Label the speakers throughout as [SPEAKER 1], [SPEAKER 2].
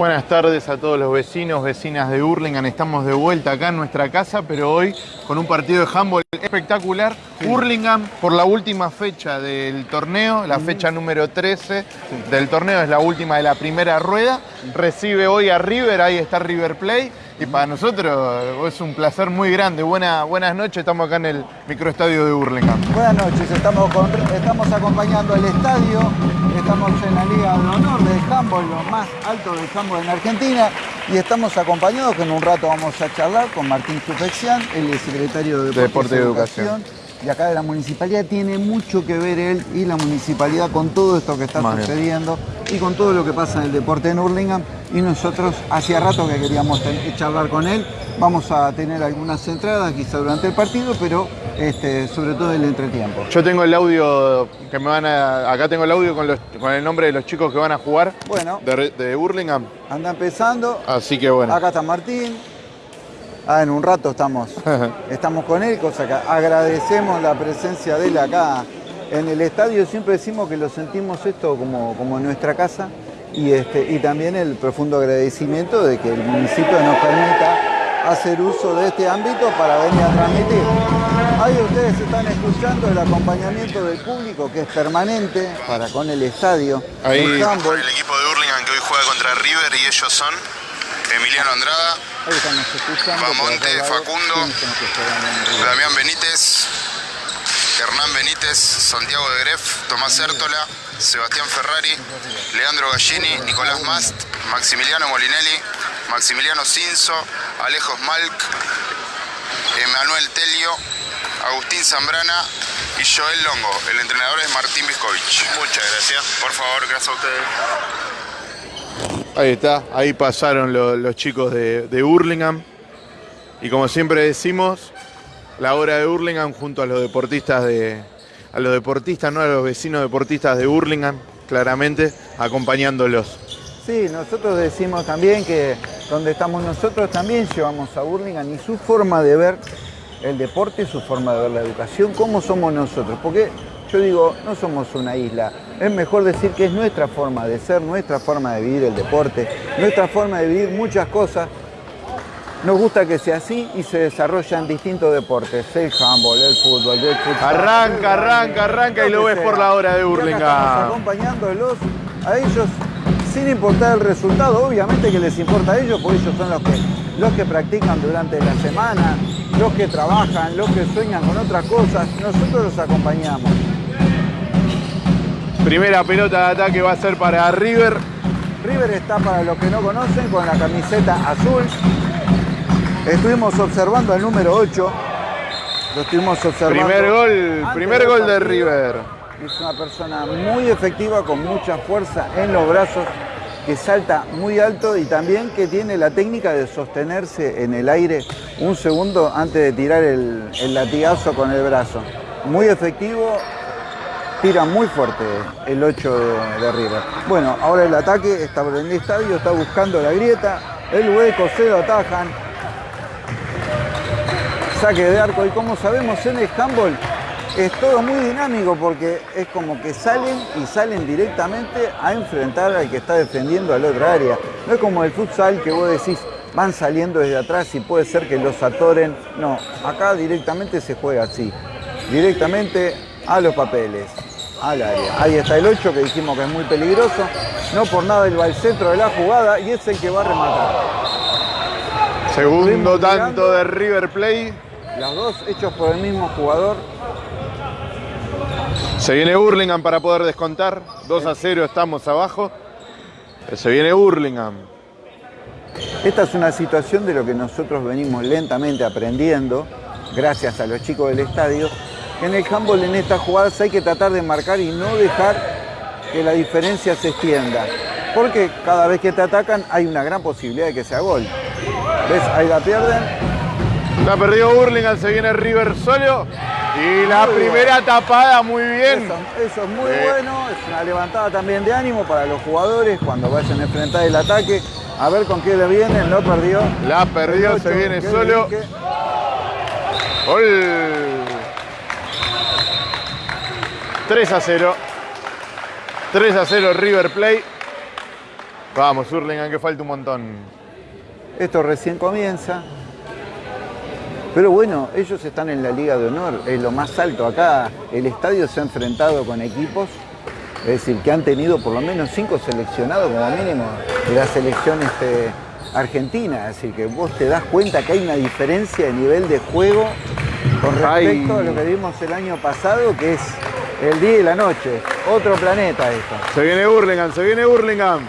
[SPEAKER 1] Buenas tardes a todos los vecinos, vecinas de Hurlingham. Estamos de vuelta acá en nuestra casa, pero hoy con un partido de handball espectacular. Hurlingham por la última fecha del torneo, la fecha número 13 del torneo, es la última de la primera rueda. Recibe hoy a River, ahí está River Play. Y para nosotros es un placer muy grande. Buena, buenas noches, estamos acá en el microestadio de Hurlingham.
[SPEAKER 2] Buenas noches, estamos, con- estamos acompañando el estadio, estamos en la Liga de Honor del handball, lo más alto del handball en Argentina, y estamos acompañados que en un rato vamos a charlar con Martín Supexian, el secretario de
[SPEAKER 1] De Deporte y Educación.
[SPEAKER 2] Y acá de la municipalidad tiene mucho que ver él y la municipalidad con todo esto que está sucediendo y con todo lo que pasa en el deporte en Hurlingham. Y nosotros hacía rato que queríamos charlar con él. Vamos a tener algunas entradas quizá durante el partido, pero este, sobre todo el entretiempo.
[SPEAKER 1] Yo tengo el audio que me van a. Acá tengo el audio con, los- con el nombre de los chicos que van a jugar
[SPEAKER 2] Bueno,
[SPEAKER 1] de, de Hurlingham.
[SPEAKER 2] anda empezando.
[SPEAKER 1] Así que bueno.
[SPEAKER 2] Acá está Martín. Ah, en un rato estamos, estamos con él, cosa que agradecemos la presencia de él acá en el estadio. Siempre decimos que lo sentimos esto como, como en nuestra casa y, este, y también el profundo agradecimiento de que el municipio nos permita hacer uso de este ámbito para venir a transmitir. Ahí ustedes están escuchando el acompañamiento del público que es permanente para con el estadio.
[SPEAKER 1] Ahí-
[SPEAKER 2] el
[SPEAKER 3] equipo de Hurlingham que hoy juega contra River y ellos son Emiliano Andrada,
[SPEAKER 2] acá,
[SPEAKER 3] Facundo. Damián Benítez, Hernán Benítez, Santiago de Gref, Tomás Értola, Sebastián Ferrari, Leandro Gallini, Nicolás Mast, Maximiliano Molinelli, Maximiliano Cinzo, Alejos Malk, Emanuel Telio, Agustín Zambrana y Joel Longo. El entrenador es Martín Viscovich. Muchas gracias. Por favor, gracias a ustedes.
[SPEAKER 1] Ahí está, ahí pasaron lo- los chicos de, de Hurlingham. Y como siempre decimos, la hora de Hurlingham junto a los deportistas de. a los deportistas, no a los vecinos deportistas de Hurlingham, claramente, acompañándolos.
[SPEAKER 2] Sí, nosotros decimos también que donde estamos nosotros también llevamos a Burlingame y su forma de ver el deporte, su forma de ver la educación, cómo somos nosotros. Porque yo digo, no somos una isla. Es mejor decir que es nuestra forma de ser, nuestra forma de vivir el deporte, nuestra forma de vivir muchas cosas. Nos gusta que sea así y se desarrollan distintos deportes, el handball, el fútbol, el futsal.
[SPEAKER 1] Arranca, arranca, arranca y lo ves por la hora de Hurlingham.
[SPEAKER 2] acompañándolos a ellos sin importar el resultado, obviamente que les importa a ellos, porque ellos son los que, los que practican durante la semana, los que trabajan, los que sueñan con otras cosas, nosotros los acompañamos.
[SPEAKER 1] Primera pelota de ataque va a ser para River.
[SPEAKER 2] River está, para los que no conocen, con la camiseta azul. Estuvimos observando al número 8. Lo estuvimos observando.
[SPEAKER 1] Primer gol, primer gol de. River.
[SPEAKER 2] Es una persona muy efectiva, con mucha fuerza en los brazos, que salta muy alto y también que tiene la técnica de sostenerse en el aire un segundo antes de tirar el, el latigazo con el brazo. Muy efectivo, tira muy fuerte el 8 de, de River. Bueno, ahora el ataque está por el estadio, está buscando la grieta, el hueco, se lo atajan. Saque de arco y como sabemos en el handball es todo muy dinámico porque es como que salen y salen directamente a enfrentar al que está defendiendo al otro área. No es como el futsal que vos decís van saliendo desde atrás y puede ser que los atoren. No, acá directamente se juega así. Directamente a los papeles, al área. Ahí está el 8 que dijimos que es muy peligroso. No por nada él va al centro de la jugada y es el que va a rematar.
[SPEAKER 1] Segundo tanto de River Play.
[SPEAKER 2] Los dos hechos por el mismo jugador.
[SPEAKER 1] Se viene Hurlingham para poder descontar. 2 a 0 estamos abajo. Se viene Hurlingham.
[SPEAKER 2] Esta es una situación de lo que nosotros venimos lentamente aprendiendo, gracias a los chicos del estadio, en el handball en estas jugadas hay que tratar de marcar y no dejar que la diferencia se extienda. Porque cada vez que te atacan hay una gran posibilidad de que sea gol. ¿Ves? Ahí la pierden.
[SPEAKER 1] La perdió Hurlingham, se viene River solo. Y la
[SPEAKER 2] Muy
[SPEAKER 1] primera tapada muy bien.
[SPEAKER 2] Eso, eso es muy
[SPEAKER 1] Sí.
[SPEAKER 2] bueno, es una levantada también de ánimo para los jugadores cuando vayan a enfrentar el ataque. A ver con qué le vienen, no perdió.
[SPEAKER 1] La perdió,
[SPEAKER 2] El
[SPEAKER 1] se
[SPEAKER 2] ocho,
[SPEAKER 1] viene
[SPEAKER 2] dije.
[SPEAKER 1] Gol. 3 a 0. 3 a 0 River Play. Vamos, Hurlingham, que falta un montón.
[SPEAKER 2] Esto recién comienza. Pero bueno, ellos están en la Liga de Honor, es lo más alto. Acá el estadio se ha enfrentado con equipos, es decir, que han tenido por lo menos cinco seleccionados como mínimo de la selección este, argentina. Decir, que vos te das cuenta que hay una diferencia de nivel de juego con respecto
[SPEAKER 1] Ay.
[SPEAKER 2] a lo que vimos el año pasado, que es el día y la noche. Otro planeta esto.
[SPEAKER 1] Se viene Hurlingham, se viene Hurlingham.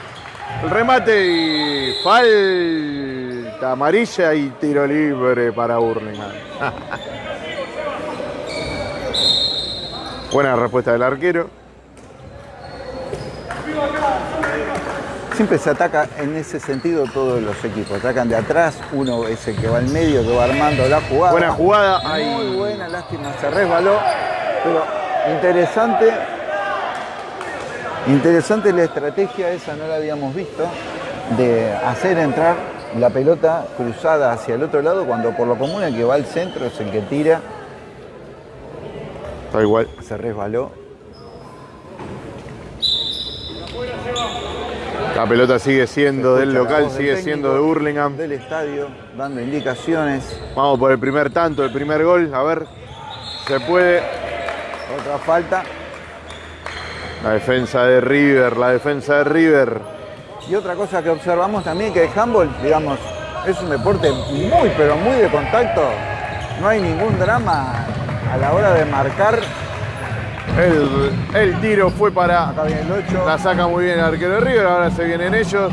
[SPEAKER 1] El remate y falta amarilla y tiro libre para Hurlingham. Buena respuesta del arquero.
[SPEAKER 2] Siempre se ataca en ese sentido todos los equipos. Atacan de atrás, uno es el que va al medio, que va armando la jugada.
[SPEAKER 1] Buena jugada.
[SPEAKER 2] Muy
[SPEAKER 1] Ay.
[SPEAKER 2] buena, lástima, se resbaló. Pero interesante. Interesante la estrategia, esa no la habíamos visto, de hacer entrar la pelota cruzada hacia el otro lado cuando por lo común el que va al centro es el que tira.
[SPEAKER 1] Está igual.
[SPEAKER 2] Se resbaló.
[SPEAKER 1] La pelota sigue siendo del local,
[SPEAKER 2] del
[SPEAKER 1] sigue siendo de Hurlingham.
[SPEAKER 2] Del estadio, dando indicaciones.
[SPEAKER 1] Vamos por el primer tanto, el primer gol. A ver, se puede.
[SPEAKER 2] Otra falta.
[SPEAKER 1] La defensa de River, la defensa de River.
[SPEAKER 2] Y otra cosa que observamos también que el handball, digamos, es un deporte muy, pero muy de contacto. No hay ningún drama a la hora de marcar.
[SPEAKER 1] El, el tiro fue para.
[SPEAKER 2] Acá viene el 8.
[SPEAKER 1] La saca muy bien el arquero de River, ahora se vienen ellos.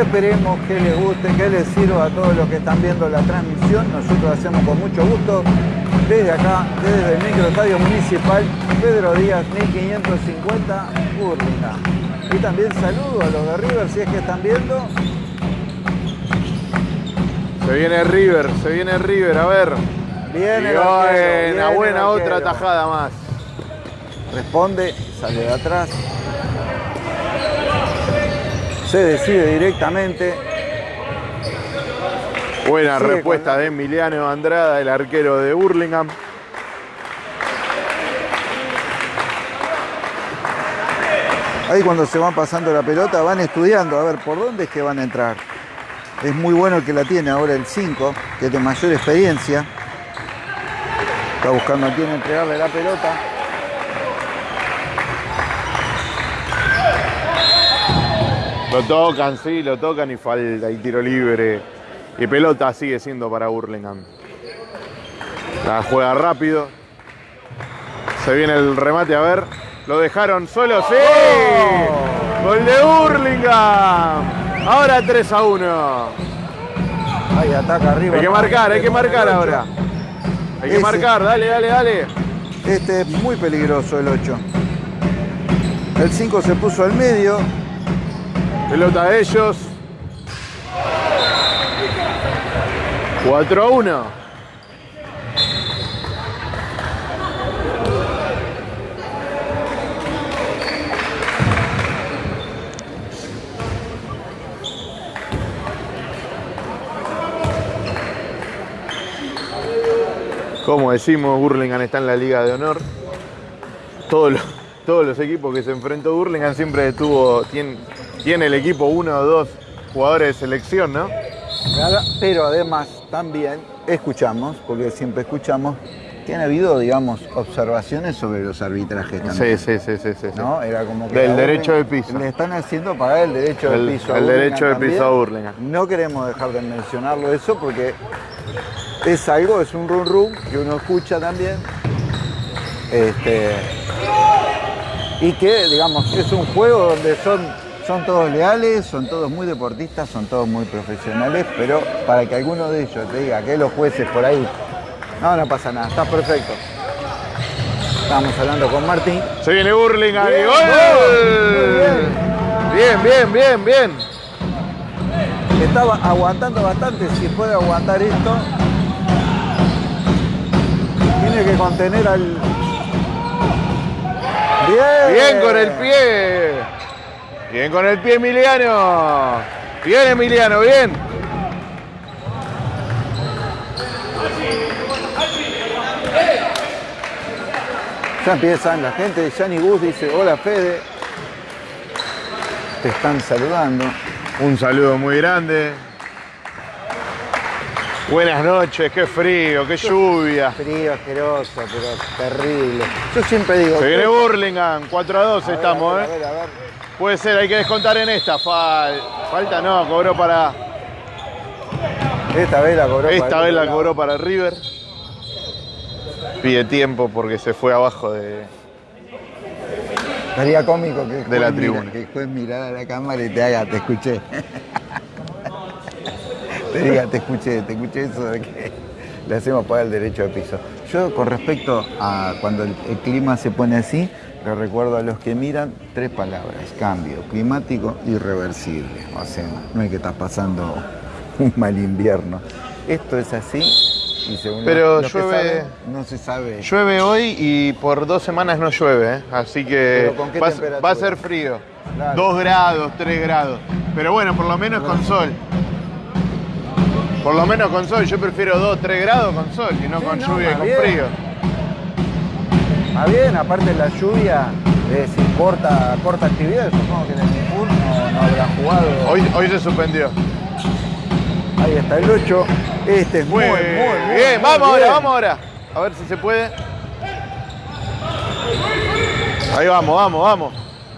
[SPEAKER 2] Esperemos que les guste, que les sirva a todos los que están viendo la transmisión. Nosotros lo hacemos con mucho gusto. Desde acá, desde el microestadio municipal, Pedro Díaz, 1550, Urlinga. Y también saludo a los de River si es que están viendo.
[SPEAKER 1] Se viene River, se viene River, a ver.
[SPEAKER 2] Viene
[SPEAKER 1] Y
[SPEAKER 2] arquero,
[SPEAKER 1] buena,
[SPEAKER 2] viene el
[SPEAKER 1] buena otra tajada más.
[SPEAKER 2] responde, sale de atrás, se decide directamente,
[SPEAKER 1] Buena
[SPEAKER 2] Sigue
[SPEAKER 1] respuesta
[SPEAKER 2] con-
[SPEAKER 1] de Emiliano Andrada, el arquero de Burlingame.
[SPEAKER 2] ahí cuando se van pasando la pelota van estudiando a ver por dónde es que van a entrar. Es muy bueno el que la tiene ahora el 5, que es de mayor experiencia. Está buscando a quién entregarle la pelota.
[SPEAKER 1] Lo tocan, sí, lo tocan y falta y tiro libre. Y pelota sigue siendo para Burlingame. La juega rápido. Se viene el remate, a ver. Lo dejaron solo, sí. Gol de Burlingame. Ahora 3 a 1.
[SPEAKER 2] Ahí ataca arriba.
[SPEAKER 1] Hay que marcar, hay que marcar ahora. Hay que
[SPEAKER 2] Ese.
[SPEAKER 1] marcar, dale, dale, dale.
[SPEAKER 2] Este es muy peligroso el 8. El 5 se puso al medio.
[SPEAKER 1] Pelota de ellos. 4 a 1. Como decimos, Burlingame está en la Liga de Honor. Todos los, equipos que se enfrentó Burlingame siempre tuvo, tiene, tiene el equipo uno o dos jugadores de selección, ¿no?
[SPEAKER 2] Pero además también escuchamos, porque siempre escuchamos, que han habido, digamos, observaciones sobre los arbitrajes también.
[SPEAKER 1] Sí, sí, sí, sí, sí.
[SPEAKER 2] ¿no? Era como que
[SPEAKER 1] Del derecho de piso.
[SPEAKER 2] Le están haciendo pagar el derecho
[SPEAKER 1] El-
[SPEAKER 2] de piso. a
[SPEAKER 1] el derecho de piso a Burlingame.
[SPEAKER 2] No queremos dejar de mencionarlo eso porque es algo, es un run run que uno escucha también. Este, y que, digamos, es un juego donde son, son todos leales, son todos muy deportistas, son todos muy profesionales, pero para que alguno de ellos te diga que los jueces por ahí, no, no pasa nada, está perfecto. Estamos hablando con Martín.
[SPEAKER 1] Se viene ¡Gol!
[SPEAKER 2] muy
[SPEAKER 1] Bien, bien, bien, bien.
[SPEAKER 2] Estaba aguantando bastante, si puede aguantar esto. Tiene que contener al. Bien.
[SPEAKER 1] Bien con el pie. Bien con el pie Emiliano. Bien Emiliano, bien.
[SPEAKER 2] Ya empiezan la gente, Gianni Gus dice, hola Fede. te están saludando.
[SPEAKER 1] Un saludo muy grande. Buenas noches, qué frío, qué lluvia.
[SPEAKER 2] Frío, asqueroso, pero terrible. Yo siempre digo...
[SPEAKER 1] Se viene Burlingame, 4 a 2
[SPEAKER 2] A ver,
[SPEAKER 1] estamos,
[SPEAKER 2] a ver,
[SPEAKER 1] ¿eh?
[SPEAKER 2] A ver.
[SPEAKER 1] Puede ser, hay que descontar en esta. Fal- falta no, cobró para.
[SPEAKER 2] Esta vez la cobró.
[SPEAKER 1] Esta
[SPEAKER 2] para
[SPEAKER 1] vez la cobró para River. Pide tiempo porque se fue abajo de.
[SPEAKER 2] Estaría cómico que
[SPEAKER 1] De la
[SPEAKER 2] mira-
[SPEAKER 1] tribuna.
[SPEAKER 2] que el juez mirara a la cámara y te haga, te escuché. te diga, te escuché, te escuché eso de que le hacemos pagar el derecho de piso. Yo con respecto a cuando el, el clima se pone así, recuerdo a los que miran tres palabras, cambio, climático, irreversible. O sea, no hay que estar pasando un mal invierno. Esto es así y según
[SPEAKER 1] Pero
[SPEAKER 2] los- los que
[SPEAKER 1] llueve-
[SPEAKER 2] saben, no se sabe.
[SPEAKER 1] Llueve hoy y por dos semanas no llueve, ¿eh? así que
[SPEAKER 2] ¿Pero con qué
[SPEAKER 1] va, a-
[SPEAKER 2] temperatura?
[SPEAKER 1] va a ser frío.
[SPEAKER 2] Claro.
[SPEAKER 1] Dos grados, tres grados. Pero bueno, por lo menos con sol. Por lo menos con sol. Yo prefiero dos, tres grados con sol y no
[SPEAKER 2] Sí,
[SPEAKER 1] con
[SPEAKER 2] no,
[SPEAKER 1] lluvia y con frío.
[SPEAKER 2] Ah, bien, aparte la lluvia, si corta, corta actividad, supongo que en el Nipur no, no habrá jugado.
[SPEAKER 1] Hoy, hoy se suspendió.
[SPEAKER 2] Ahí está el 8. Este es muy,
[SPEAKER 1] Muy, bien,
[SPEAKER 2] muy
[SPEAKER 1] vamos ahora,
[SPEAKER 2] bien.
[SPEAKER 1] vamos ahora. A ver si se puede. Ahí vamos, vamos, vamos.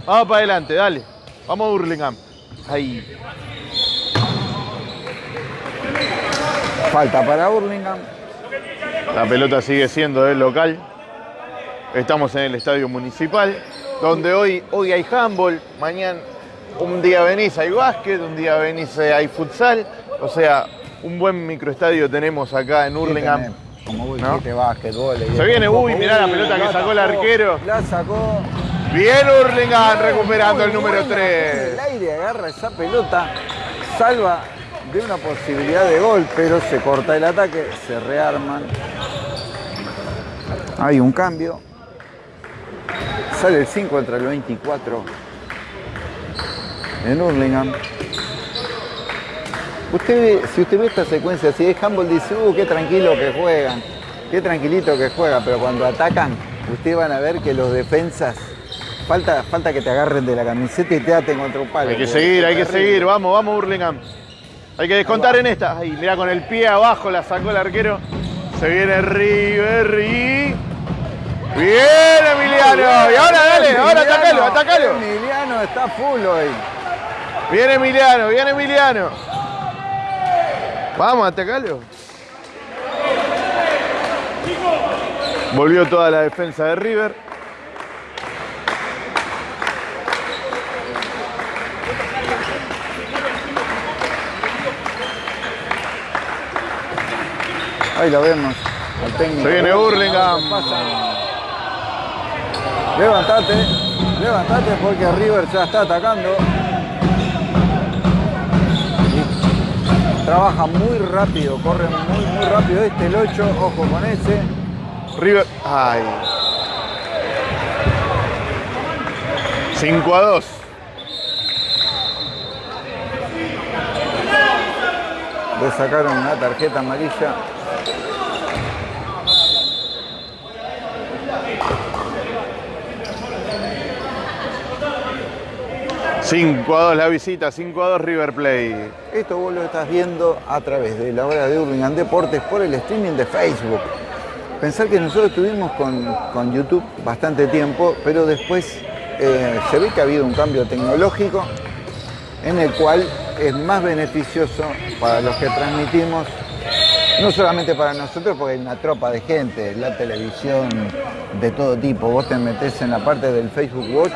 [SPEAKER 1] Vamos para adelante, dale. Vamos a Burlingame. Ahí.
[SPEAKER 2] Falta para Burlingame.
[SPEAKER 1] La pelota sigue siendo del local. Estamos en el estadio municipal, donde hoy, hoy hay handball, mañana un día venís hay básquet, un día venís eh, hay futsal. O sea, un buen microestadio tenemos acá en Hurlingham.
[SPEAKER 2] Sí, Como vos
[SPEAKER 1] ¿No?
[SPEAKER 2] dijiste, básquetbol. y
[SPEAKER 1] Se viene, uy, mirá la pelota que sacó el arquero.
[SPEAKER 2] La sacó.
[SPEAKER 1] Bien Hurlingham recuperando el número
[SPEAKER 2] buena,
[SPEAKER 1] 3.
[SPEAKER 2] El aire agarra esa pelota, salva de una posibilidad de gol, pero se corta el ataque, se rearman. Hay un cambio. Sale el 5 contra el 24 en Hurlingham. Usted ve, si usted ve esta secuencia, si es handball, dice, uh, qué tranquilo que juegan, qué tranquilito que juegan, pero cuando atacan, ustedes van a ver que los defensas, falta, falta que te agarren de la camiseta y te aten contra un palo.
[SPEAKER 1] Hay que seguir, hay que
[SPEAKER 2] terrible.
[SPEAKER 1] seguir. Vamos, vamos Hurlingham. Hay que descontar en esta. Ay, mira, con el pie abajo la sacó el arquero. Se viene River y... Bien Emiliano. Y ahora dale, ahora atacalo, atacalo.
[SPEAKER 2] Emiliano está full hoy.
[SPEAKER 1] Viene Emiliano, viene Emiliano. Vamos, atacalo. Volvió toda la defensa de River.
[SPEAKER 2] Ahí lo vemos. al técnico.
[SPEAKER 1] Se viene Hurlingham.
[SPEAKER 2] Levantate, levantate porque River ya está atacando. Y trabaja muy rápido, corre muy, muy rápido este, el 8, ojo con ese.
[SPEAKER 1] River. Ay. 5 a 2.
[SPEAKER 2] Le sacaron una tarjeta amarilla.
[SPEAKER 1] Cinco a 2 la visita, 5 a 2 River Play.
[SPEAKER 2] Esto vos lo estás viendo a través de la hora de Hurlingham Deportes por el streaming de Facebook. Pensar que nosotros estuvimos con, con YouTube bastante tiempo, pero después eh, se ve que ha habido un cambio tecnológico en el cual es más beneficioso para los que transmitimos, no solamente para nosotros, porque hay una tropa de gente, la televisión de todo tipo. Vos te metés en la parte del Facebook Watch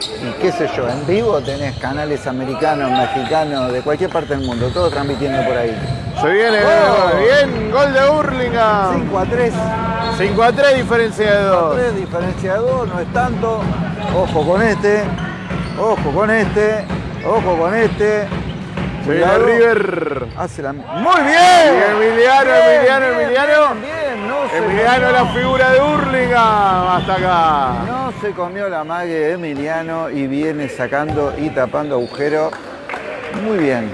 [SPEAKER 2] y qué sé yo, en vivo tenés canales americanos, mexicanos, de cualquier parte del mundo, todos transmitiendo por ahí.
[SPEAKER 1] Se viene
[SPEAKER 2] Gol.
[SPEAKER 1] bien, gol de Hurlingham.
[SPEAKER 2] 5 a 3,
[SPEAKER 1] 5 a 3, diferencia de 2.
[SPEAKER 2] 3 diferencia de dos, no es tanto. Ojo con este, ojo con este, ojo con este.
[SPEAKER 1] Se viene. River.
[SPEAKER 2] Hace la... ¡Muy bien!
[SPEAKER 1] Y Emiliano, Emiliano,
[SPEAKER 2] bien,
[SPEAKER 1] Emiliano.
[SPEAKER 2] Bien, bien, no se
[SPEAKER 1] Emiliano
[SPEAKER 2] comió-
[SPEAKER 1] la figura de Hurlingham. Hasta acá.
[SPEAKER 2] No se comió la mague de Emiliano y viene sacando y tapando agujero. Muy bien.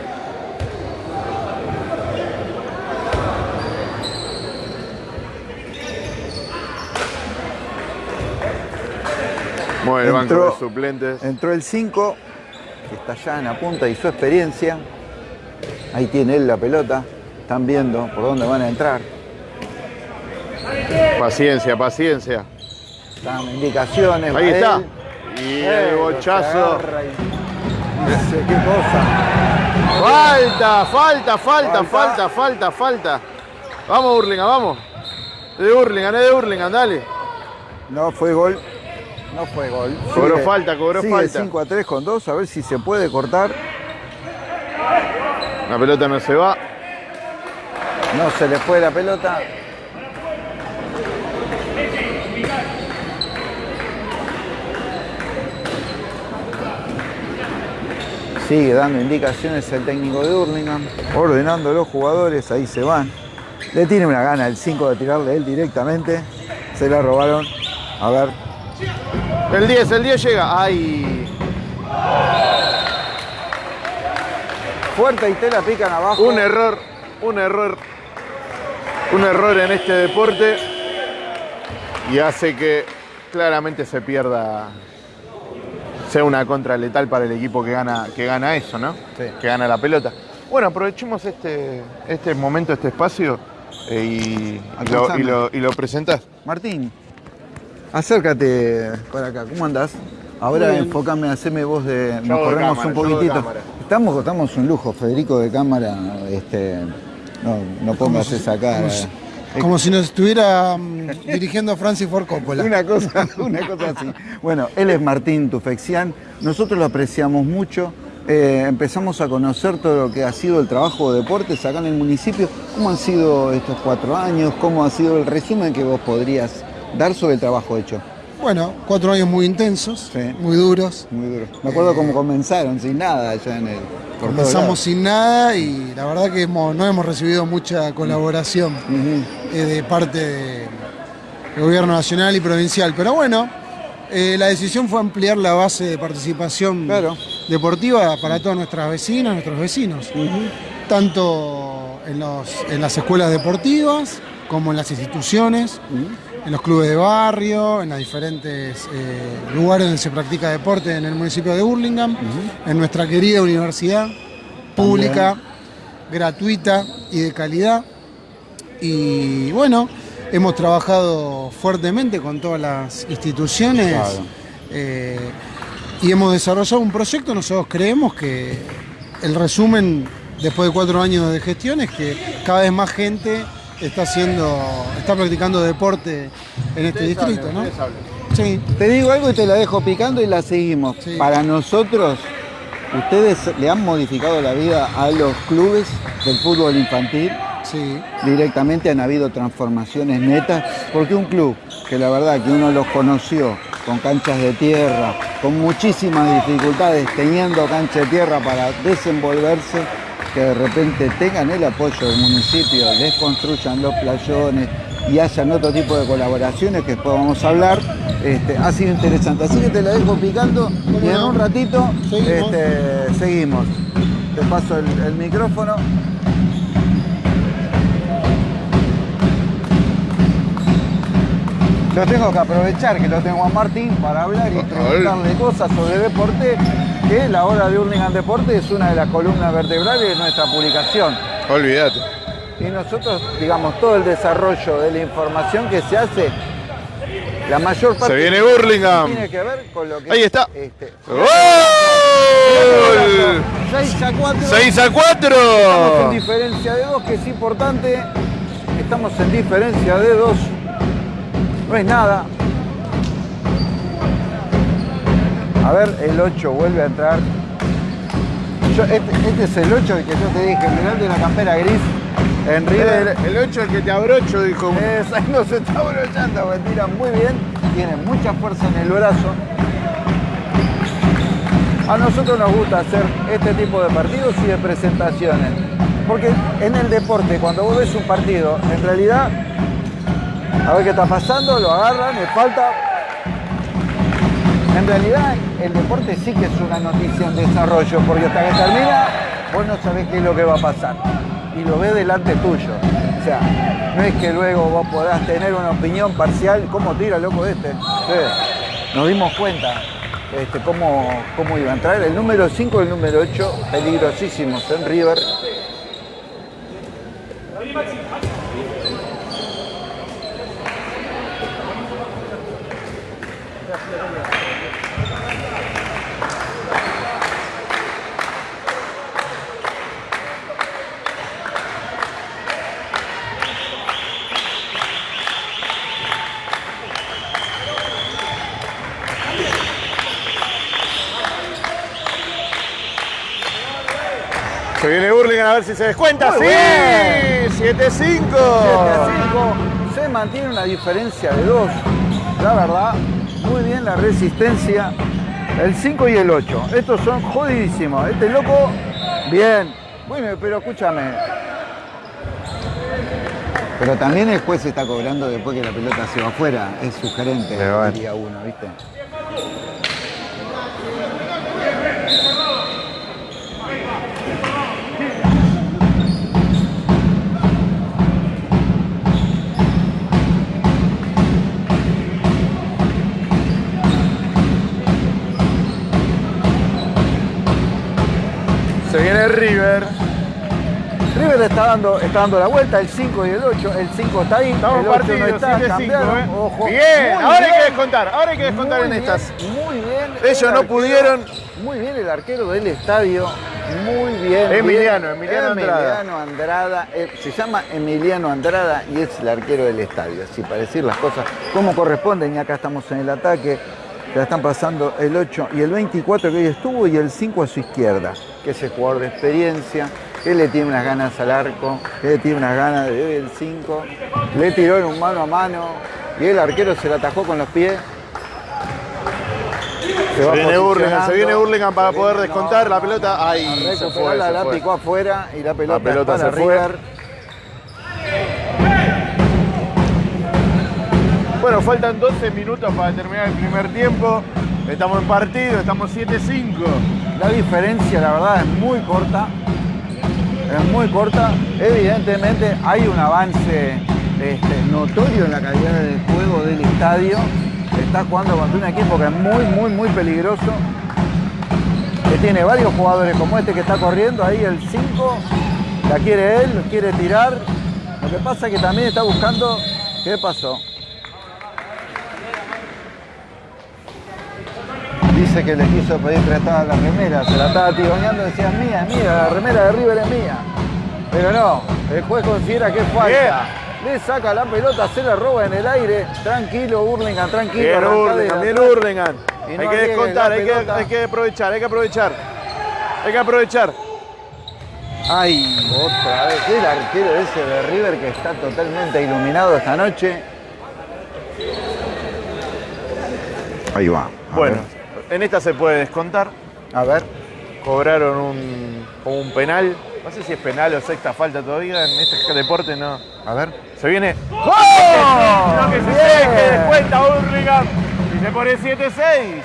[SPEAKER 1] Mueve el banco
[SPEAKER 2] Entró-
[SPEAKER 1] de suplentes.
[SPEAKER 2] Entró el 5 que está allá en la punta y su experiencia. Ahí tiene él la pelota. Están viendo por dónde van a entrar.
[SPEAKER 1] Paciencia, paciencia.
[SPEAKER 2] Están indicaciones.
[SPEAKER 1] Ahí está.
[SPEAKER 2] él.
[SPEAKER 1] Y
[SPEAKER 2] Eh,
[SPEAKER 1] el bochazo.
[SPEAKER 2] qué cosa.
[SPEAKER 1] Falta, falta, falta,
[SPEAKER 2] Falta.
[SPEAKER 1] falta, falta. Vamos, Hurlingham, vamos. Es de Hurlingham, es de Hurlingham, dale.
[SPEAKER 2] No fue gol. No fue gol.
[SPEAKER 1] Cobró falta, cobró
[SPEAKER 2] sigue
[SPEAKER 1] falta.
[SPEAKER 2] 5 a 3 con 2. A ver si se puede cortar.
[SPEAKER 1] La pelota no se va.
[SPEAKER 2] No se le fue la pelota. Sigue dando indicaciones el técnico de Hurlingham, ordenando a los jugadores, ahí se van. Le tiene una gana el 5 de tirarle él directamente. Se la robaron. A ver,
[SPEAKER 1] El 10, el 10 llega. Ay.
[SPEAKER 2] Fuerte y te la pican abajo.
[SPEAKER 1] Un error, un error. Un error en este deporte. Y hace que claramente se pierda. Sea una contra letal para el equipo que gana, que gana eso, ¿no?
[SPEAKER 2] Sí.
[SPEAKER 1] Que gana la pelota. Bueno, aprovechemos este, este momento, este espacio eh, y, y lo, y, lo, y lo presentás.
[SPEAKER 2] Martín, acércate para acá. ¿Cómo andás? Ahora enfócame, haceme voz de.
[SPEAKER 1] Yo
[SPEAKER 2] Nos corremos
[SPEAKER 1] cámara,
[SPEAKER 2] un poquitito. Estamos, estamos un lujo, Federico de cámara. Este, no, no pongas esa cara.
[SPEAKER 4] Como si, como si nos estuviera mm, dirigiendo a Francis Ford Coppola.
[SPEAKER 2] Una cosa, una cosa así. Bueno, él es Martín Tufexian, nosotros lo apreciamos mucho. eh, empezamos a conocer todo lo que ha sido el trabajo de deportes acá en el municipio. ¿Cómo han sido estos cuatro años? ¿Cómo ha sido el resumen que vos podrías dar sobre el trabajo hecho?
[SPEAKER 4] Bueno, cuatro años muy intensos,
[SPEAKER 2] Sí.
[SPEAKER 4] muy duros.
[SPEAKER 2] Muy duro. Me acuerdo cómo comenzaron, sin nada allá en el.
[SPEAKER 4] Comenzamos sin nada y la verdad que hemos- no hemos recibido mucha colaboración eh, de parte de- del gobierno nacional y provincial. Pero bueno, eh, la decisión fue ampliar la base de participación
[SPEAKER 2] Claro.
[SPEAKER 4] deportiva para todas nuestras vecinas, nuestros vecinos. Tanto en, los- en las escuelas deportivas como en las instituciones, en los clubes de barrio, en los diferentes eh, lugares donde se practica deporte en el municipio de Burlingame, en nuestra querida universidad pública, gratuita y de calidad. Y bueno, hemos trabajado fuertemente con todas las instituciones
[SPEAKER 2] Claro.
[SPEAKER 4] eh, y hemos desarrollado un proyecto. Nosotros creemos que el resumen, después de cuatro años de gestión, es que cada vez más gente está haciendo, está practicando deporte en este distrito, ¿no? Sí.
[SPEAKER 2] Te digo algo y te la dejo picando y la seguimos.
[SPEAKER 4] Sí.
[SPEAKER 2] Para nosotros, ustedes le han modificado la vida a los clubes del fútbol infantil.
[SPEAKER 4] Sí,
[SPEAKER 2] Directamente han habido transformaciones netas, porque un club que la verdad que uno los conoció con canchas de tierra, con muchísimas dificultades, teniendo cancha de tierra para desenvolverse, que de repente tengan el apoyo del municipio, les construyan los playones y hayan otro tipo de colaboraciones que después vamos a hablar, este, ha sido interesante. Así que te la dejo picando y en un ratito
[SPEAKER 4] Seguimos.
[SPEAKER 2] este, seguimos. Te paso el, el micrófono. Lo tengo que aprovechar que lo tengo a Martín para hablar y preguntarle cosas sobre deporte, que la hora de Hurlingham Deporte es una de las columnas vertebrales de nuestra publicación.
[SPEAKER 1] Olvídate.
[SPEAKER 2] Y nosotros, digamos, todo el desarrollo de la información que se hace, la mayor parte
[SPEAKER 1] Se viene Burlingame.
[SPEAKER 2] tiene que ver con lo que
[SPEAKER 1] Ahí está.
[SPEAKER 2] Este,
[SPEAKER 1] ¡Gol!
[SPEAKER 2] 6 a 4.
[SPEAKER 1] 6 a
[SPEAKER 2] Estamos en
[SPEAKER 1] 4.
[SPEAKER 2] diferencia de dos, que es importante. Estamos en diferencia de dos. No es nada. A ver, el 8 vuelve a entrar. Yo- este, este es el 8 el que yo te dije, el de la campera gris. En River.
[SPEAKER 1] El 8 el que te abrocho, dijo.
[SPEAKER 2] Es, ahí no se está brochando, porque tira muy bien, tiene mucha fuerza en el brazo. A nosotros nos gusta hacer este tipo de partidos y de presentaciones. Porque en el deporte, cuando vos ves un partido, en realidad, a ver qué está pasando, lo agarran, me falta. En realidad, el deporte sí que es una noticia en desarrollo, porque hasta que termina, vos no sabés qué es lo que va a pasar. Y lo ves delante tuyo. O sea, no es que luego vos podás tener una opinión parcial. ¿Cómo tira, loco, este? Nos dimos cuenta. este, cómo, cómo iba a entrar. El número 5 y el número 8, peligrosísimos en River.
[SPEAKER 1] Ver si se descuenta. ¡Sí!
[SPEAKER 2] bien.
[SPEAKER 1] 7-5.
[SPEAKER 2] 7 a 5. Se mantiene una diferencia de 2. La verdad, muy bien la resistencia. El 5 y el 8. Estos son jodidísimos. Este loco, bien. Bueno, pero escúchame. Pero también el juez está cobrando después que la pelota se va afuera. Es sugerente, diría uno, ¿viste? Está dando, está dando la vuelta, el 5 y el 8. El 5 está ahí,
[SPEAKER 1] Estamos
[SPEAKER 2] el 8
[SPEAKER 1] partidos,
[SPEAKER 2] no está,
[SPEAKER 1] 7-5.
[SPEAKER 2] cambiaron.
[SPEAKER 1] ¿eh?
[SPEAKER 2] Ojo.
[SPEAKER 1] Bien, ahora hay que descontar. Ahora hay que descontar
[SPEAKER 2] Muy
[SPEAKER 1] en
[SPEAKER 2] bien,
[SPEAKER 1] estas.
[SPEAKER 2] Muy bien.
[SPEAKER 1] Ellos
[SPEAKER 2] el
[SPEAKER 1] no
[SPEAKER 2] arquero-
[SPEAKER 1] pudieron.
[SPEAKER 2] Muy bien el arquero del estadio. Muy bien.
[SPEAKER 1] Emiliano,
[SPEAKER 2] bien.
[SPEAKER 1] Emiliano Andrada.
[SPEAKER 2] Emiliano Andrada. eh, se llama Emiliano Andrada y es el arquero del estadio. Así para decir las cosas como corresponden. Y acá estamos en el ataque. La están pasando el 8 y el 24 que hoy estuvo y el 5 a su izquierda, que es el jugador de experiencia, que le tiene unas ganas al arco, que le tiene unas ganas de el 5, le tiró en un mano a mano y el arquero se la atajó con los pies. Se
[SPEAKER 1] Se viene Hurlingham, se viene Hurlingham para poder
[SPEAKER 2] No,
[SPEAKER 1] descontar la pelota. Ahí se fue,
[SPEAKER 2] recuperarla,
[SPEAKER 1] se
[SPEAKER 2] la
[SPEAKER 1] fue.
[SPEAKER 2] picó afuera y la pelota,
[SPEAKER 1] La pelota se fue. Bueno, faltan 12 minutos para terminar el primer tiempo. Estamos en partido, estamos 7-5.
[SPEAKER 2] La diferencia, la verdad, es muy corta. Es muy corta. Evidentemente hay un avance este, notorio en la calidad del juego del estadio. Está jugando contra un equipo que es muy, muy, muy peligroso. Que tiene varios jugadores como este que está corriendo. Ahí el 5. La quiere él, quiere tirar. Lo que pasa es que también está buscando. ¿Qué pasó? Que le quiso pedir prestada la remera, se la estaba tironeando, decía mía, es mía, la remera de River es mía. Pero no, el juez considera que es falta. Le saca la pelota, se la roba en el aire. Tranquilo, Burlingame, tranquilo.
[SPEAKER 1] Bien.
[SPEAKER 2] Y
[SPEAKER 1] Hay que descontar, hay que, hay que aprovechar, hay que aprovechar. Hay que aprovechar.
[SPEAKER 2] Ay, otra vez, el arquero ese de River que está totalmente iluminado esta noche. Ahí va.
[SPEAKER 1] Bueno, en esta se puede descontar.
[SPEAKER 2] A ver.
[SPEAKER 1] Cobraron un, un penal. No sé si es penal o sexta falta todavía. En este deporte no.
[SPEAKER 2] A ver.
[SPEAKER 1] Se viene.
[SPEAKER 2] ¡Oh!
[SPEAKER 1] Lo que se ve que descuenta Hurlingham. Y se pone 7-6.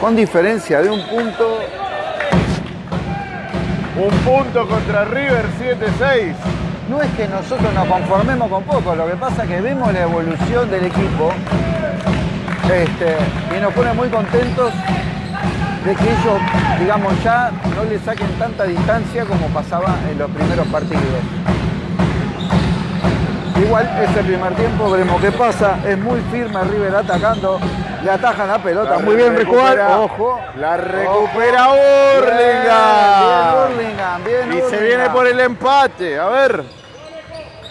[SPEAKER 2] Con diferencia de un punto,
[SPEAKER 1] Un punto contra River, 7-6.
[SPEAKER 2] No es que nosotros nos conformemos con poco, lo que pasa es que vemos la evolución del equipo este, y nos pone muy contentos de que ellos, digamos, ya no le saquen tanta distancia como pasaba en los primeros partidos. Igual es el primer tiempo, veremos qué pasa. Es muy firme River atacando, le atajan la pelota. muy bien Recuar, ojo.
[SPEAKER 1] La recupera
[SPEAKER 2] Ojo.
[SPEAKER 1] Hurlingham.
[SPEAKER 2] Bien,
[SPEAKER 1] Y se viene por el empate. A ver.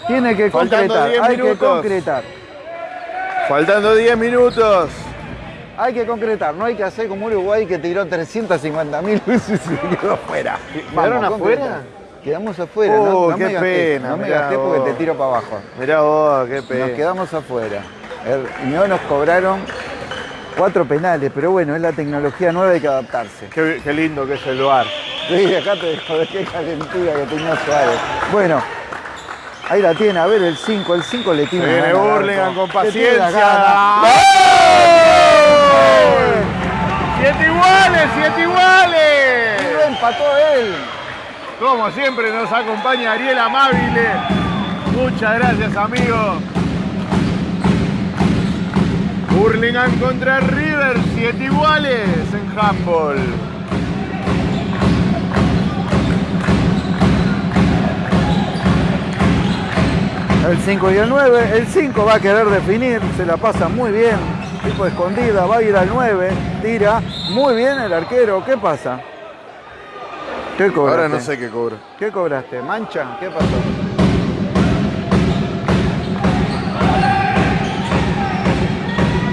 [SPEAKER 2] Tiene que
[SPEAKER 1] Faltando
[SPEAKER 2] concretar,
[SPEAKER 1] 10
[SPEAKER 2] hay que concretar.
[SPEAKER 1] Faltando 10 minutos.
[SPEAKER 2] Hay que concretar, no hay que hacer como Uruguay que tiró 350 mil veces y quedó afuera.
[SPEAKER 1] ¿Quedaron afuera?
[SPEAKER 2] Quedamos afuera,
[SPEAKER 1] Oh,
[SPEAKER 2] no, no
[SPEAKER 1] qué
[SPEAKER 2] me gasté,
[SPEAKER 1] pena,
[SPEAKER 2] no me gasté porque
[SPEAKER 1] vos.
[SPEAKER 2] te tiro para abajo.
[SPEAKER 1] Mirá vos, qué
[SPEAKER 2] Nos
[SPEAKER 1] pena.
[SPEAKER 2] quedamos afuera. El- Y no nos cobraron cuatro penales, pero bueno, es la tecnología nueva, hay que adaptarse.
[SPEAKER 1] Qué, qué lindo que es el bar.
[SPEAKER 2] Sí, acá te dejo de qué calentura que tenía Suárez. Bueno, ahí la tiene, a ver el 5, el 5 le tiene
[SPEAKER 1] viene
[SPEAKER 2] arco.
[SPEAKER 1] con paciencia. ¡Siete iguales, siete
[SPEAKER 2] Y
[SPEAKER 1] iguales!
[SPEAKER 2] lo empató él.
[SPEAKER 1] Como siempre nos acompaña Ariel Amabile. Muchas gracias, amigo. Hurlingham contra River, siete iguales en handball.
[SPEAKER 2] El 5 y el 9. El 5 va a querer definir, se la pasa muy bien. Tipo escondida, va a ir al 9, tira. Muy bien el arquero. ¿Qué pasa? ¿Qué cobraste?
[SPEAKER 1] Ahora no sé qué cobra.
[SPEAKER 2] ¿Qué cobraste? ¿Mancha? ¿Qué pasó?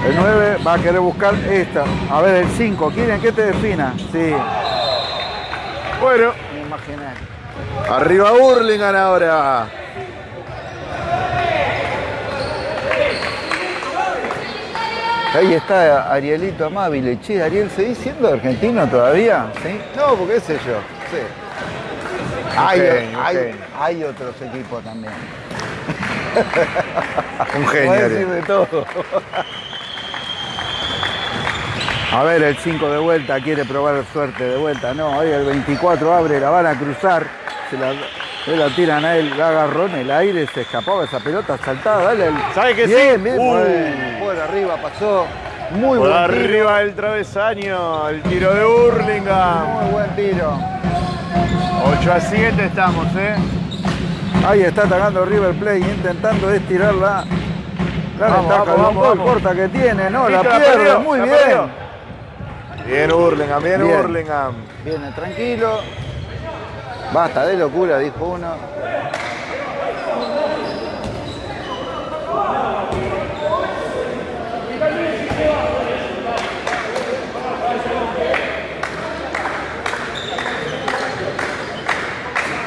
[SPEAKER 2] El 9 va a querer buscar esta. A ver, el 5. ¿Quieren que te defina? Sí,
[SPEAKER 1] Bueno,
[SPEAKER 2] me imaginé.
[SPEAKER 1] arriba Hurlingham ahora.
[SPEAKER 2] Ahí está Arielito Amabile. Che, Ariel, ¿seguís siendo argentino todavía? ¿Sí? No, porque qué sé yo. Sí. Hay, hay- hay otros equipos también.
[SPEAKER 1] Un genio.
[SPEAKER 2] Decir de todo. A ver, el 5 de vuelta quiere probar suerte de vuelta. No, ahí el 24 abre, la van a cruzar. Se la, se la tiran a él, la agarró en el aire, se escapaba esa pelota saltada. Dale, el-
[SPEAKER 1] ¿Sabe que sí?
[SPEAKER 2] bien, Bien,
[SPEAKER 1] Uh.
[SPEAKER 2] bueno, por arriba pasó. Muy
[SPEAKER 1] Por
[SPEAKER 2] buen tiro.
[SPEAKER 1] arriba del travesaño, el tiro de Hurlingham.
[SPEAKER 2] Muy buen tiro.
[SPEAKER 1] 8 a 7 estamos, ¿eh?
[SPEAKER 2] Ahí está atacando River Plate intentando estirarla. La
[SPEAKER 1] Vamos,
[SPEAKER 2] ventaja
[SPEAKER 1] vamos, vamos,
[SPEAKER 2] gol corta que tiene, no, la
[SPEAKER 1] la
[SPEAKER 2] pierde,
[SPEAKER 1] perdió,
[SPEAKER 2] muy
[SPEAKER 1] la
[SPEAKER 2] bien.
[SPEAKER 1] perdió. Bien Hurlingham, bien,
[SPEAKER 2] Bien.
[SPEAKER 1] Hurlingham.
[SPEAKER 2] Viene tranquilo. Basta de locura, dijo uno.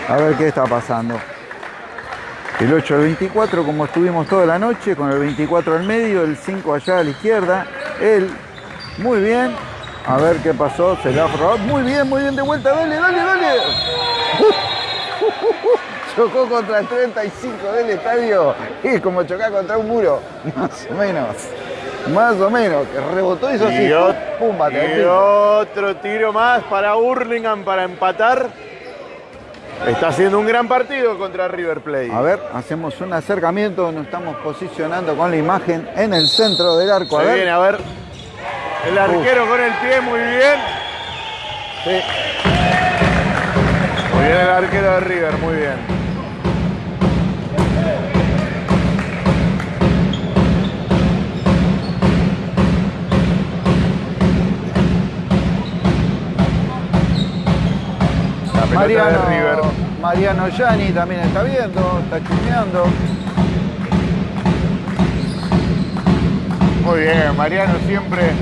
[SPEAKER 2] A ver qué está pasando. El 8 al 24, como estuvimos toda la noche, con el 24 al medio, el 5 allá a la izquierda. Él, muy bien. A ver qué pasó, se la ha. Muy bien, muy bien de vuelta, dale, dale, dale. Chocó contra el 35 del estadio. Es como chocar contra un muro. Más o menos. Más o menos. Que rebotó y así.
[SPEAKER 1] Y,
[SPEAKER 2] al
[SPEAKER 1] y otro tiro más para Hurlingham para empatar. Está haciendo un gran partido contra River Plate.
[SPEAKER 2] A ver, hacemos un acercamiento, nos estamos posicionando con la imagen en el centro del arco. A
[SPEAKER 1] Se
[SPEAKER 2] ver.
[SPEAKER 1] viene a ver. El arquero con el pie, muy bien.
[SPEAKER 2] Sí.
[SPEAKER 1] Muy bien el arquero de River, muy bien. La
[SPEAKER 2] Mariano,
[SPEAKER 1] de River.
[SPEAKER 2] Mariano Gianni también está viendo, está chumeando.
[SPEAKER 1] Muy bien, Mariano siempre,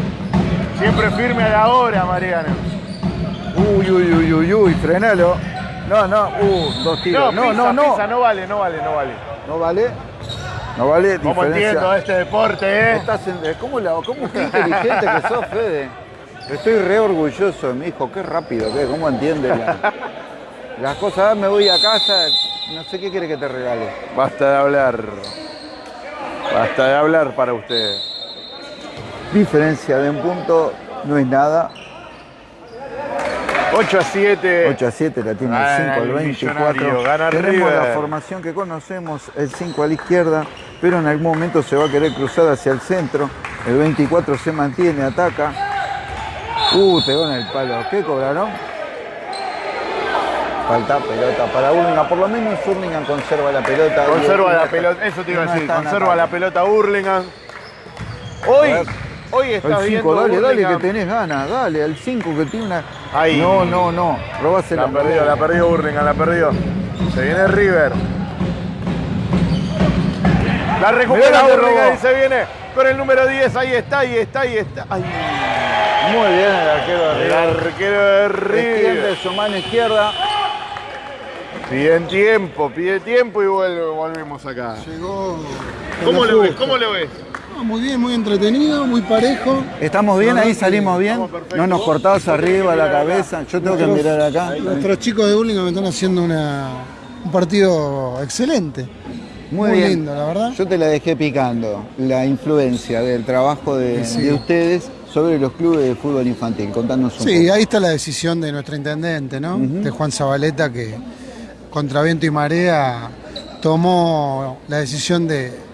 [SPEAKER 1] siempre firme a la hora, Mariano.
[SPEAKER 2] Uy, uy, uy, uy, uy, frenalo. No, no, uh, dos tiros. No,
[SPEAKER 1] pisa,
[SPEAKER 2] no, no.
[SPEAKER 1] pisa, no vale, no vale, no vale.
[SPEAKER 2] No vale. No vale.
[SPEAKER 1] ¿Cómo
[SPEAKER 2] diferencia.
[SPEAKER 1] entiendo este deporte, eh?
[SPEAKER 2] Estás en- eh, ¿Cómo, la, ¿Cómo qué inteligente que sos, Fede? Estoy re orgulloso de mi hijo, qué rápido, qué, cómo entiende la- las cosas. Ah, Me voy a casa, no sé qué quiere que te regale.
[SPEAKER 1] Basta de hablar. Basta de hablar para usted.
[SPEAKER 2] Diferencia de un punto no es nada.
[SPEAKER 1] 8 a 7.
[SPEAKER 2] 8 a 7 la tiene el
[SPEAKER 1] Gana
[SPEAKER 2] 5 al
[SPEAKER 1] el
[SPEAKER 2] 24.
[SPEAKER 1] millonario, gana
[SPEAKER 2] Tenemos
[SPEAKER 1] River.
[SPEAKER 2] la formación que conocemos, el 5 a la izquierda, pero en algún momento se va a querer cruzar hacia el centro. El 24 se mantiene, ataca. Uh, pegó en el palo. ¿Qué cobraron? Falta pelota para Urlingan. Por lo menos Urlingan conserva la pelota.
[SPEAKER 1] Conserva la pelota, eso te iba a
[SPEAKER 2] no
[SPEAKER 1] decir,
[SPEAKER 2] está en
[SPEAKER 1] conserva la pelota Hurlingham. Hoy,
[SPEAKER 2] A.
[SPEAKER 1] hoy estás
[SPEAKER 2] El 5,
[SPEAKER 1] viendo
[SPEAKER 2] dale, dale que tenés ganas, dale, al 5 que tiene una.
[SPEAKER 1] Ahí.
[SPEAKER 2] No, no, no. Robásela.
[SPEAKER 1] La perdió, la perdió Hurlingham, la perdió. Se viene River. La recupera
[SPEAKER 2] la robó.
[SPEAKER 1] y se viene con el número 10. Ahí está, ahí está, ahí está. Ay,
[SPEAKER 2] Muy bien el arquero de
[SPEAKER 1] el
[SPEAKER 2] River.
[SPEAKER 1] arquero de
[SPEAKER 2] Extiende
[SPEAKER 1] River.
[SPEAKER 2] su mano izquierda.
[SPEAKER 1] Piden tiempo, pide tiempo y vuelve, volvemos acá.
[SPEAKER 4] Llegó.
[SPEAKER 1] ¿Cómo
[SPEAKER 4] el
[SPEAKER 1] lo ves? ¿Cómo lo ves?
[SPEAKER 4] No, muy bien, muy entretenido, muy parejo.
[SPEAKER 2] ¿Estamos bien? ¿Ahí salimos bien? No nos cortás arriba la cabeza. Yo tengo que mirar acá.
[SPEAKER 4] Nuestros chicos de Burlingame están haciendo una- un partido excelente.
[SPEAKER 2] Muy,
[SPEAKER 4] muy
[SPEAKER 2] bien.
[SPEAKER 4] lindo, la verdad.
[SPEAKER 2] Yo te la dejé picando, la influencia del trabajo de,
[SPEAKER 4] Sí.
[SPEAKER 2] de ustedes sobre los clubes de fútbol infantil. Contanos un
[SPEAKER 4] Sí,
[SPEAKER 2] poco.
[SPEAKER 4] ahí está la decisión de nuestro intendente, ¿no? De Juan Zabaleta, que contra viento y marea tomó la decisión de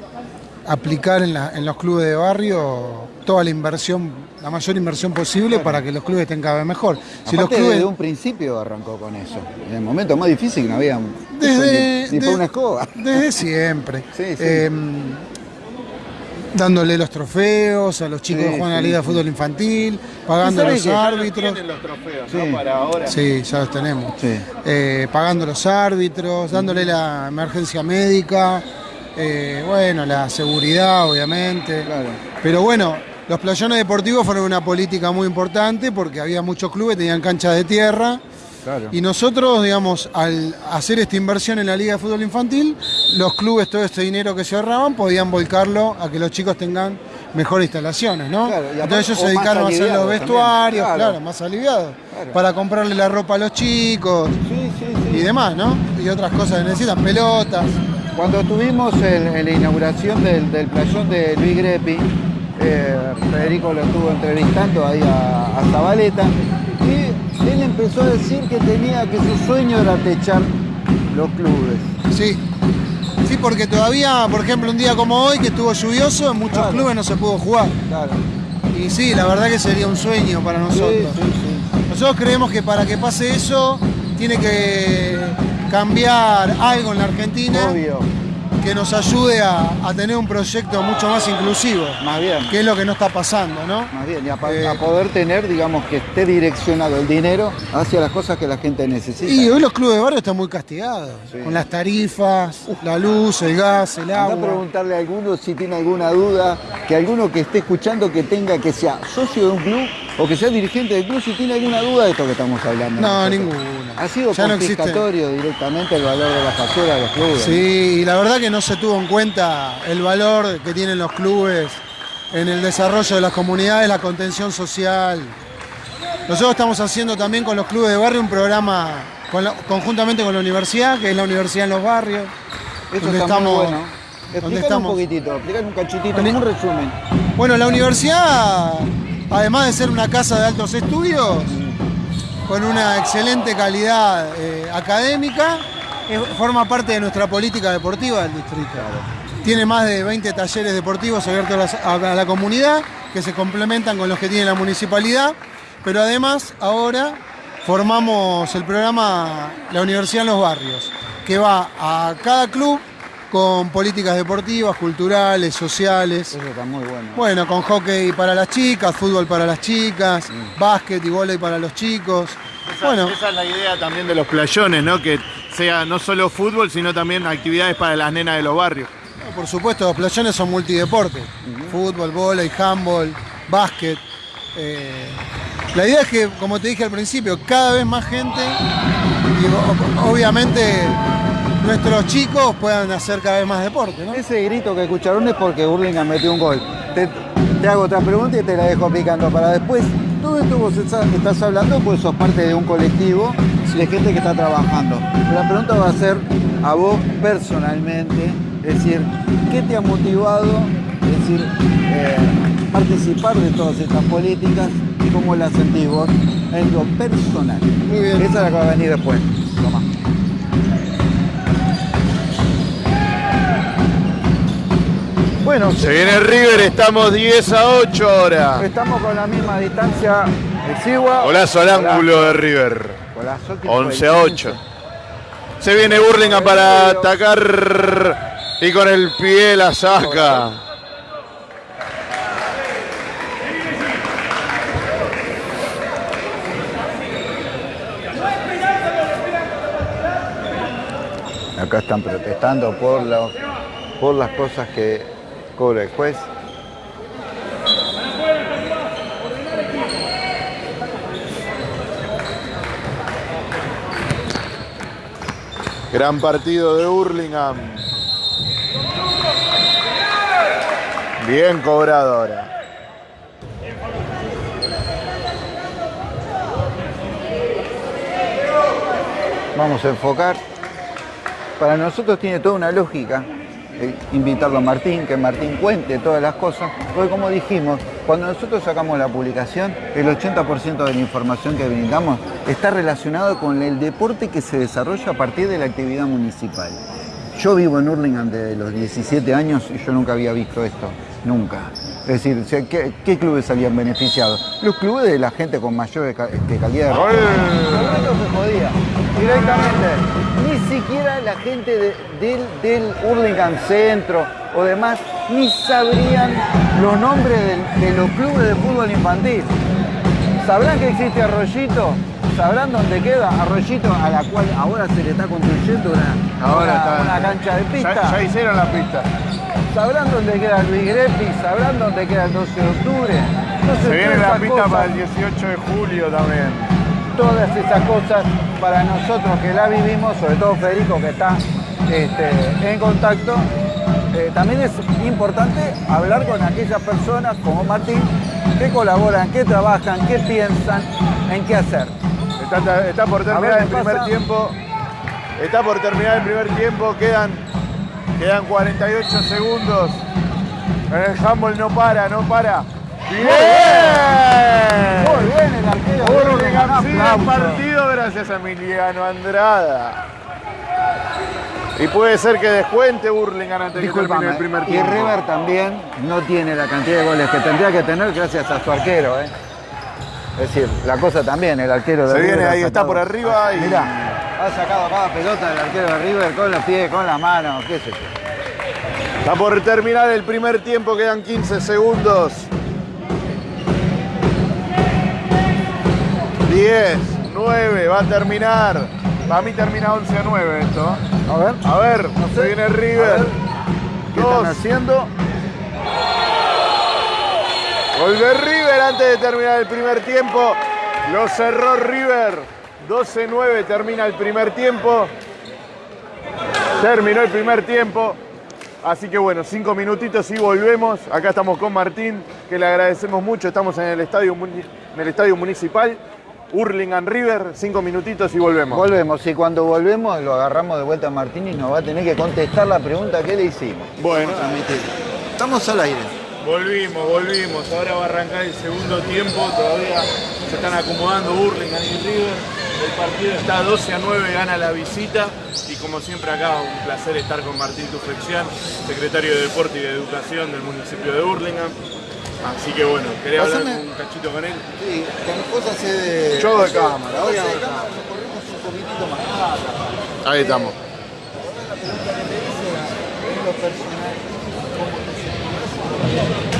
[SPEAKER 4] aplicar en, la- en los clubes de barrio toda la inversión, la mayor inversión posible para que los clubes estén cada vez mejor.
[SPEAKER 2] Si los clubes... desde un principio arrancó con eso. En el momento más difícil que no había
[SPEAKER 4] desde,
[SPEAKER 2] ni, una escoba.
[SPEAKER 4] Desde siempre. Em, dándole los trofeos a los chicos que juegan a la Liga de Fútbol Infantil, pagando los árbitros.
[SPEAKER 1] los trofeos, Para ahora.
[SPEAKER 4] Sí, ya los tenemos. Eh, pagando los árbitros, dándole la emergencia médica, eh, bueno, la seguridad, obviamente. Pero bueno, los playones deportivos fueron una política muy importante porque había muchos clubes, tenían canchas de tierra. Y nosotros, digamos, al hacer esta inversión en la Liga de Fútbol Infantil, los clubes, todo este dinero que se ahorraban, podían volcarlo a que los chicos tengan mejores instalaciones, ¿no? Entonces ellos se dedicaron a hacer los vestuarios, claro. más aliviados, para comprarle la ropa a los chicos y demás, ¿no? Y otras cosas que necesitan, pelotas.
[SPEAKER 2] Cuando tuvimos en la inauguración del, playón de Luis Grepi, eh, Federico lo estuvo entrevistando ahí a, a Zabaleta, y él empezó a decir que tenía que su sueño era techar los clubes.
[SPEAKER 4] Sí, sí, porque todavía, por ejemplo, un día como hoy que estuvo lluvioso, en muchos clubes no se pudo jugar. Claro. Y sí, la verdad que sería un sueño para nosotros. Nosotros creemos que para que pase eso tiene que cambiar algo en la Argentina que nos ayude a, tener un proyecto mucho más inclusivo.
[SPEAKER 2] Más bien.
[SPEAKER 4] Que es lo que no está pasando, ¿no?
[SPEAKER 2] Más bien, y a, eh, poder tener, digamos, que esté direccionado el dinero hacia las cosas que la gente necesita.
[SPEAKER 4] Y hoy los clubes de barrio están muy castigados, con las tarifas, la luz, el gas, el agua.
[SPEAKER 2] a preguntarle a alguno si tiene alguna duda, que alguno que esté escuchando que tenga que sea socio de un club o que sea dirigente del club, si tiene alguna duda de esto que estamos hablando.
[SPEAKER 4] No, ninguna.
[SPEAKER 2] Ha sido ya confiscatorio directamente el valor de la factura de los clubes.
[SPEAKER 4] Sí, y la verdad que no se tuvo en cuenta el valor que tienen los clubes en el desarrollo de las comunidades, la contención social. Nosotros estamos haciendo también con los clubes de barrio un programa conjuntamente con la universidad, que es la universidad en los barrios.
[SPEAKER 2] Eso está estamos, muy bueno. Explícanos un poquitito, explícanos un cachitito, un resumen.
[SPEAKER 4] Bueno, la universidad además de ser una casa de altos estudios, con una excelente calidad eh, académica, forma parte de nuestra política deportiva del distrito. Tiene más de 20 talleres deportivos abiertos a la, comunidad que se complementan con los que tiene la municipalidad, pero además ahora formamos el programa La Universidad en los Barrios, que va a cada club con políticas deportivas, culturales, sociales.
[SPEAKER 2] Eso está muy bueno.
[SPEAKER 4] Bueno, con hockey para las chicas, fútbol para las chicas, mm. básquet y vóley para los chicos.
[SPEAKER 1] Esa, bueno. esa es la idea también de los playones, ¿no? Que sea no solo fútbol, sino también actividades para las nenas de los barrios.
[SPEAKER 4] por supuesto, los playones son multideportes. Fútbol, vóley, handball, básquet. Eh, la idea es que, como te dije al principio, cada vez más gente y obviamente nuestros chicos puedan hacer cada vez más deporte. ¿no?
[SPEAKER 2] Ese grito que escucharon es porque Burlingame metió un gol. Te, hago otra pregunta y te la dejo picando para después. Todo esto vos estás hablando pues sos parte de un colectivo de gente que está trabajando. la pregunta va a ser a vos personalmente, es decir, ¿qué te ha motivado? Es decir, eh, participar de todas estas políticas y cómo las sentís vos en lo personal.
[SPEAKER 4] Muy bien.
[SPEAKER 2] Esa es la que va a venir después. Toma.
[SPEAKER 1] Bueno, se viene River, estamos 10 a 8 ahora.
[SPEAKER 2] Estamos con la misma distancia de Sigua.
[SPEAKER 1] Golazo al ángulo de River. 11 a 8. Se viene Burlingame para atacar y con el pie la saca.
[SPEAKER 2] Acá están protestando por, por las cosas que cobra el.
[SPEAKER 1] Gran partido de Hurlingham. Bien cobrado ahora.
[SPEAKER 2] Vamos a enfocar. Para nosotros tiene toda una lógica eh, invitarlo a Martín, que Martín cuente todas las cosas, porque como dijimos, cuando nosotros sacamos la publicación, el 80% de la información que brindamos está relacionado con el deporte que se desarrolla a partir de la actividad municipal. Yo vivo en Hurlingham desde los 17 años y yo nunca había visto esto, nunca. Es decir, ¿qué, qué clubes salían beneficiados? Los clubes de la gente con mayor ca- este, calidad de
[SPEAKER 1] ¡Gol!
[SPEAKER 2] Directamente. Ni siquiera la gente de- del, del Hurlingham Centro o demás ni sabrían los nombres de, los clubes de fútbol infantil. ¿Sabrán que existe Arroyito? ¿Sabrán dónde queda Arroyito a la cual ahora se le está construyendo una,
[SPEAKER 1] Ahora
[SPEAKER 2] una-
[SPEAKER 1] está-
[SPEAKER 2] una cancha de pista?
[SPEAKER 1] Ya, ya hicieron la pista.
[SPEAKER 2] ¿Sabrán dónde queda Luis Grepi? ¿Sabrán dónde queda el 12 de octubre? Entonces,
[SPEAKER 1] Se viene la pista para el 18 de julio también.
[SPEAKER 2] Todas esas cosas para nosotros que la vivimos, sobre todo Federico que está este, en contacto, eh, también es importante hablar con aquellas personas como Martín que colaboran, que trabajan, que piensan en qué hacer.
[SPEAKER 1] Está, está por terminar el primer
[SPEAKER 2] pasa.
[SPEAKER 1] tiempo. Está por terminar el primer tiempo. Quedan, quedan 48 segundos. El handball no para, no para. ¡Bien!
[SPEAKER 2] Muy bien el arquero.
[SPEAKER 1] El
[SPEAKER 2] aplauso.
[SPEAKER 1] partido gracias a Emiliano Andrada. Y puede ser que descuente Hurlingham antes de que termine el primer
[SPEAKER 2] y
[SPEAKER 1] tiempo.
[SPEAKER 2] River también no tiene la cantidad de goles que tendría que tener gracias a su arquero. ¿eh? Es decir, la cosa también, el arquero de
[SPEAKER 1] Se
[SPEAKER 2] River
[SPEAKER 1] viene ahí, está por arriba y-
[SPEAKER 2] Mirá, ha sacado cada pelota el arquero de River con los pies, con las manos, qué sé yo.
[SPEAKER 1] Está por terminar el primer tiempo, quedan 15 segundos. 10, 9, va a terminar. Para mí termina 11 a 9 esto.
[SPEAKER 2] A ver,
[SPEAKER 1] A ver,
[SPEAKER 2] No sé.
[SPEAKER 1] se viene
[SPEAKER 2] A
[SPEAKER 1] River.
[SPEAKER 2] ver, ¿qué
[SPEAKER 1] Dos.
[SPEAKER 2] están haciendo?
[SPEAKER 1] Gol de River antes de terminar el primer tiempo. Lo cerró River. 12-9 termina el primer tiempo. Terminó el primer tiempo. Así que bueno, cinco minutitos y volvemos. Acá estamos con Martín, que le agradecemos mucho. Estamos en el estadio, en el estadio municipal. Hurlingham River, cinco minutitos y volvemos.
[SPEAKER 2] Volvemos, y cuando volvemos lo agarramos de vuelta a Martín y nos va a tener que contestar la pregunta que le hicimos.
[SPEAKER 1] Bueno.
[SPEAKER 2] Estamos al aire.
[SPEAKER 1] Volvimos, volvimos. Ahora va a arrancar el segundo tiempo. Todavía se están acomodando Hurlingham y River. El partido está 12 a 9, gana la visita. Y como siempre acá, un placer estar con Martín Tufexian, secretario de Deporte y de Educación del municipio de Hurlingham. Así que bueno, quería hablar un cachito con él.
[SPEAKER 2] Sí, con cosas de.
[SPEAKER 1] Yo de cámara,
[SPEAKER 2] Hoy
[SPEAKER 1] a
[SPEAKER 2] de cámara, corremos un poquitito más.
[SPEAKER 1] Ahí estamos.
[SPEAKER 2] En lo personal, ¿cómo te sentís?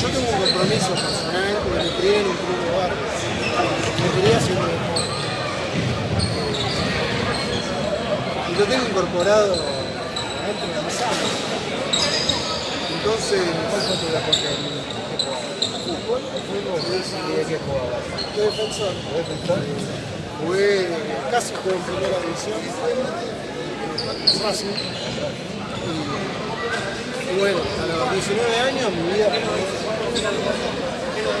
[SPEAKER 4] Yo tengo un compromiso personal porque me crié en un club de barrio. Me crié haciendo deporte. Y lo tengo incorporado dentro de mi sangre. Entonces, ¿cuál fue tu deporte? ¿Fútbol? ¿Fútbol? ¿Y de qué defensor. Jugué, casi jugué en primera división. Racing. Y bueno, a los 19 años mi vida fue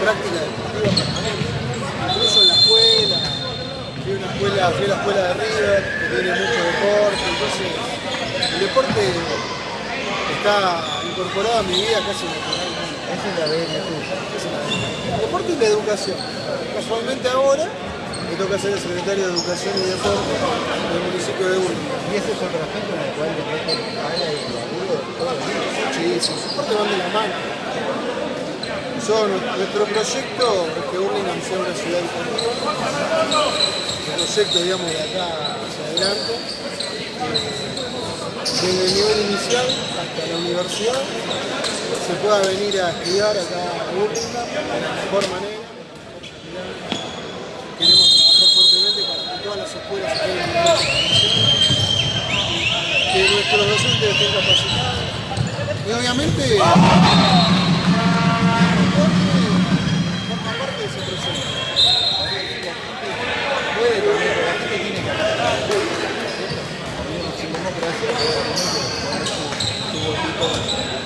[SPEAKER 4] práctica. Incluso en la escuela, fui a, escuela, fui a la escuela de River, que tiene mucho deporte, entonces el deporte está incorporado a mi vida casi.
[SPEAKER 2] Esa es la tuya.
[SPEAKER 4] El deporte y la educación. Casualmente ahora me toca ser el secretario de Educación y Deporte del municipio de Urlingan.
[SPEAKER 2] Y ese es otro aspecto en el cual le mete la pala y el días.
[SPEAKER 4] Sí, sí, su parte van de la mano. Nuestro proyecto es que Burlingame sea una ciudad deportiva. El proyecto, digamos, de acá hacia adelante, desde el nivel inicial hasta la universidad, se pueda venir a estudiar acá a Burlingame de la mejor manera. Queremos trabajar fuertemente para que todas las escuelas se puedan que nuestros docentes estén capacitados. Y obviamente, Thank you.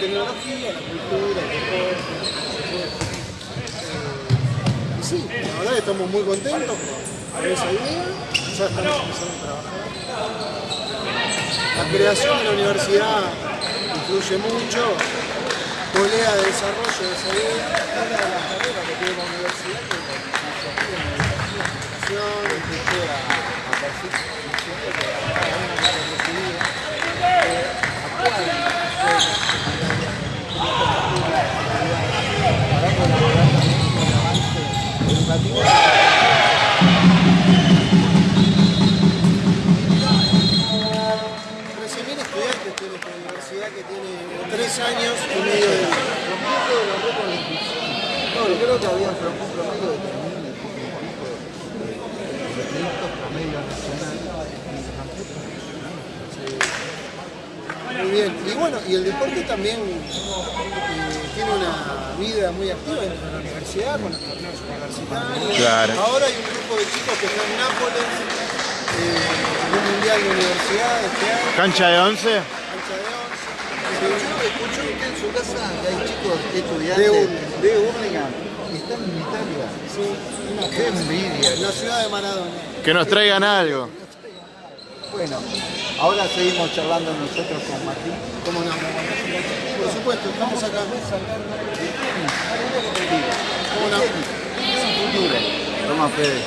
[SPEAKER 4] Tecnología, la cultura, el deporte, se puede eh, y sí, la verdad que estamos muy contentos con esa idea, ya estamos empezando a trabajar. La creación de la universidad influye mucho, polea de desarrollo de esa idea, las carreras que tiene la universidad que es la en la educación, que a, a partir siempre que cada una de las recibidas, eh, actual, para colaborar también con el avance viene estudiantes tiene esta universidad que tiene tres años y medio de.
[SPEAKER 2] No, yo creo que había un pro- un promedio de 3.000 y poco de, de registros promedio nacional.
[SPEAKER 4] Muy bien. Y bueno, y el deporte también eh, tiene una vida muy activa dentro de la universidad, con los torneos universitarios.
[SPEAKER 1] Claro.
[SPEAKER 4] Ahora hay un grupo de chicos que están en Nápoles, eh, en un mundial de universidad este año,
[SPEAKER 1] Cancha de 11.
[SPEAKER 4] cancha de 11.
[SPEAKER 2] Escuchó, escuchó usted en su casa que hay chicos estudiantes
[SPEAKER 4] De
[SPEAKER 2] de y están en Italia.
[SPEAKER 4] Sí, una
[SPEAKER 2] Qué envidia.
[SPEAKER 4] en la ciudad de Maradona.
[SPEAKER 1] Que nos traigan algo.
[SPEAKER 2] Bueno, ahora seguimos charlando nosotros con Martín.
[SPEAKER 4] ¿Cómo no? Por supuesto, estamos acá. ¿Cómo no?
[SPEAKER 2] Futuro. Toma Fede.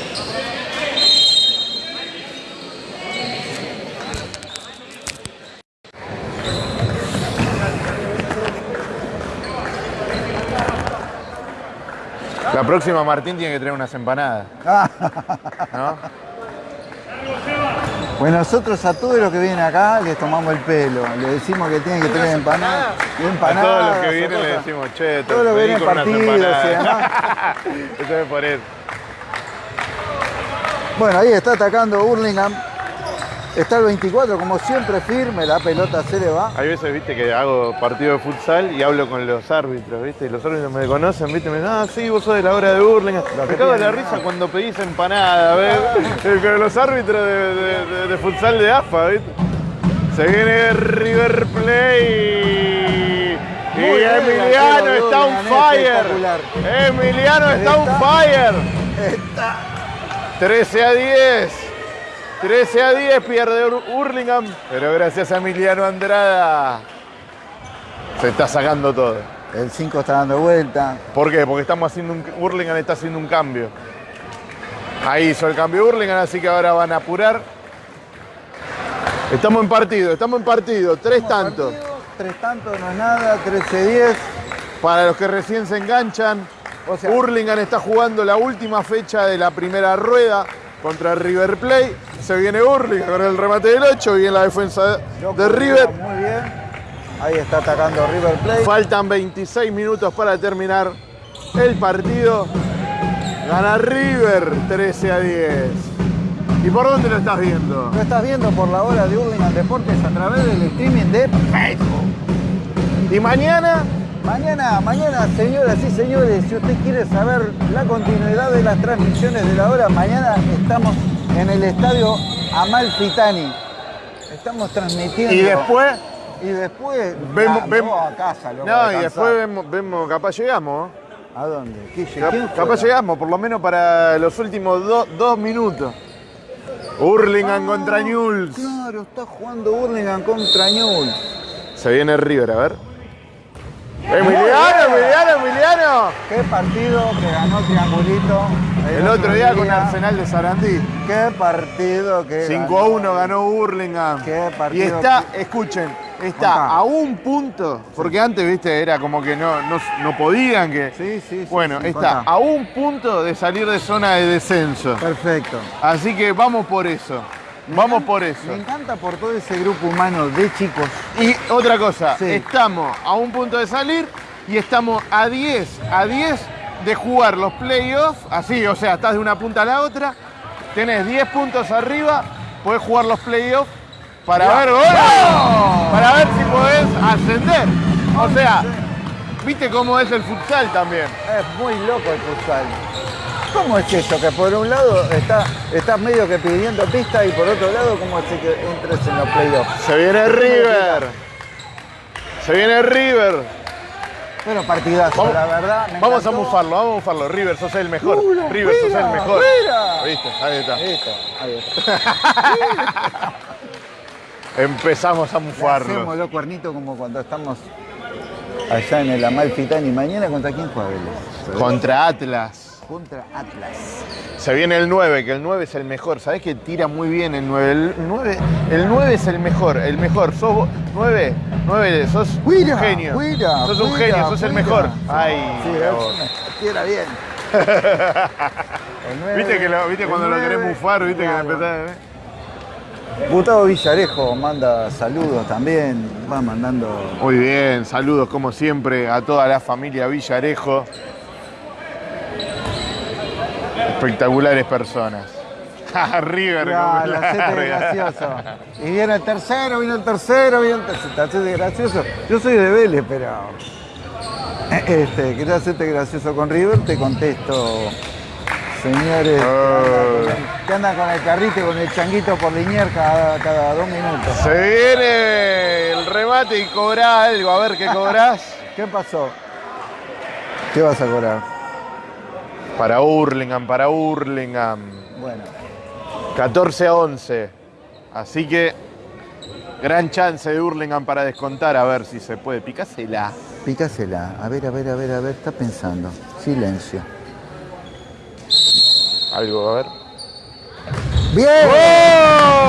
[SPEAKER 1] La próxima Martín tiene que traer unas empanadas. ¿No?
[SPEAKER 2] Bueno, nosotros a todos los que vienen acá les tomamos el pelo. Les decimos que tienen que traer empanadas.
[SPEAKER 1] A
[SPEAKER 2] empanadas
[SPEAKER 1] todos los que vienen le decimos, che,
[SPEAKER 2] Todos los que vienen partidos y
[SPEAKER 1] empanadas. Eso es por eso.
[SPEAKER 2] Bueno, ahí está atacando Hurlingham. Está el 24, como siempre, firme. La pelota se le va.
[SPEAKER 1] Hay veces, viste, que hago partido de futsal y hablo con los árbitros, viste, y los árbitros me conocen, viste, me dicen, ah, sí, vos sos de la hora de Burlingame. Me cago de la risa cuando pedís empanada, ¿ves? Con los árbitros de, de- de- de futsal de AFA, viste. Se viene River Play. Y Emiliano está on fire. Emiliano está on fire.
[SPEAKER 2] Está
[SPEAKER 1] 13 a 10. 13 a 10 pierde Ur- Hurlingham. Pero gracias a Emiliano Andrada se está sacando todo.
[SPEAKER 2] El 5 está dando vuelta.
[SPEAKER 1] ¿Por qué? Porque estamos haciendo un, Hurlingham está haciendo un cambio. Ahí hizo el cambio Hurlingham, así que ahora van a apurar. Estamos en partido, estamos en partido. Tres tantos.
[SPEAKER 2] Tres tantos no es nada, 13-10.
[SPEAKER 1] Para los que recién se enganchan,
[SPEAKER 2] O sea-
[SPEAKER 1] Hurlingham está jugando la última fecha de la primera rueda contra River Plate. Se viene Hurlingham con el remate del 8 y en la defensa de, River.
[SPEAKER 2] Muy bien. Ahí está atacando River Plate.
[SPEAKER 1] Faltan 26 minutos para terminar el partido. Gana River 13 a 10. ¿Y por dónde lo estás viendo?
[SPEAKER 2] Lo estás viendo por la hora de Hurlingham Deportes a través del streaming de Facebook.
[SPEAKER 1] Y mañana,
[SPEAKER 2] Mañana, mañana, señoras y señores, si usted quiere saber la continuidad de las transmisiones de la hora, mañana estamos en el estadio Amalfitani. Estamos transmitiendo.
[SPEAKER 1] y después.
[SPEAKER 2] Y después.
[SPEAKER 1] Vemos-
[SPEAKER 2] Ah,
[SPEAKER 1] vemos-
[SPEAKER 2] a casa, loco,
[SPEAKER 1] No,
[SPEAKER 2] a
[SPEAKER 1] y después vemos, vemos, capaz llegamos.
[SPEAKER 2] ¿A dónde? ¿Qué,
[SPEAKER 1] Cap-
[SPEAKER 2] quién
[SPEAKER 1] capaz llegamos, por lo menos para los últimos do- dos minutos. Hurlingham contra Newell's.
[SPEAKER 2] Claro, está jugando Hurlingham contra Newell.
[SPEAKER 1] Se viene River, a ver. Emiliano, Emiliano, Emiliano.
[SPEAKER 2] Qué partido que ganó Triangulito.
[SPEAKER 1] El otro día con Arsenal de Sarandí.
[SPEAKER 2] Qué partido que
[SPEAKER 1] 5 a 1 ganó Hurlingham.
[SPEAKER 2] Qué
[SPEAKER 1] Y
[SPEAKER 2] partido
[SPEAKER 1] está, escuchen, está
[SPEAKER 2] Contá.
[SPEAKER 1] a un punto, porque antes, viste, era como que no, no, no podían que.
[SPEAKER 2] Sí, sí, sí,
[SPEAKER 1] Bueno,
[SPEAKER 2] sí,
[SPEAKER 1] está
[SPEAKER 2] contá.
[SPEAKER 1] a un punto de salir de zona de descenso.
[SPEAKER 2] Perfecto.
[SPEAKER 1] Así que vamos por eso. Vamos por eso.
[SPEAKER 2] Me encanta por todo ese grupo humano de chicos.
[SPEAKER 1] Y otra cosa,
[SPEAKER 2] Sí.
[SPEAKER 1] estamos a un punto de salir y estamos a 10, a 10 de jugar los playoffs, así, o sea, estás de una punta a la otra, tenés 10 puntos arriba, podés jugar los playoffs para ver goles, para ver si podés ascender. O sea, viste cómo es el futsal también.
[SPEAKER 2] Es muy loco el futsal. ¿Cómo es eso? Que por un lado está, estás medio que pidiendo pista y por otro lado, ¿cómo es que entres en los playoffs?
[SPEAKER 1] Se viene River. Se viene River.
[SPEAKER 2] Bueno, partidazo,
[SPEAKER 1] Vamos,
[SPEAKER 2] la verdad. me
[SPEAKER 1] vamos a mufarlo, vamos a mufarlo. River, sos el mejor.
[SPEAKER 2] Mira,
[SPEAKER 1] River, sos el
[SPEAKER 2] mira,
[SPEAKER 1] mejor.
[SPEAKER 2] mira.
[SPEAKER 1] ¿Viste? Ahí está.
[SPEAKER 2] Listo, ahí está.
[SPEAKER 1] Empezamos a
[SPEAKER 2] Hacemos
[SPEAKER 1] mufarlo.
[SPEAKER 2] los cuernitos como cuando estamos allá en el Amalfitani. Mañana contra quién juega?
[SPEAKER 1] Contra Atlas.
[SPEAKER 2] Contra Atlas.
[SPEAKER 1] Se viene el 9, que el 9 es el mejor. ¿Sabés que tira muy bien el 9? El 9, el 9 es el mejor, el mejor. Sos vos- 9, 9, sos
[SPEAKER 2] Cuida,
[SPEAKER 1] un genio.
[SPEAKER 2] cuida,
[SPEAKER 1] sos un
[SPEAKER 2] cuida,
[SPEAKER 1] genio, sos el mejor. Ay,
[SPEAKER 2] Sí, tira bien. El nueve-
[SPEAKER 1] ¿Viste, que lo- viste cuando lo querés mufar? ¿Viste
[SPEAKER 2] claro.
[SPEAKER 1] que empezás? eh?
[SPEAKER 2] Gustavo Villarejo manda saludos también, va mandando.
[SPEAKER 1] Muy bien, saludos como siempre a toda la familia Villarejo. Espectaculares personas. River,
[SPEAKER 2] Ah, la
[SPEAKER 1] larga.
[SPEAKER 2] gracioso. Y viene el tercero, viene el tercero, viene el tercero. Tacete gracioso. Yo soy de Vélez, pero. Este, ¿querés hacerte gracioso con River? Te contesto, señores. el- Que andan con el carrito y con el changuito por Linier cada, cada dos minutos.
[SPEAKER 1] Se viene el remate y cobra algo. A ver qué cobrás.
[SPEAKER 2] ¿Qué pasó? ¿Qué vas a cobrar?
[SPEAKER 1] Para Hurlingham, para Hurlingham.
[SPEAKER 2] Bueno,
[SPEAKER 1] 14 a 11. Así que gran chance de Hurlingham para descontar. A ver si se puede. Picásela.
[SPEAKER 2] pícasela. A ver, a ver, a ver, a ver. Está pensando. Silencio.
[SPEAKER 1] Algo, a ver.
[SPEAKER 2] ¡Bien!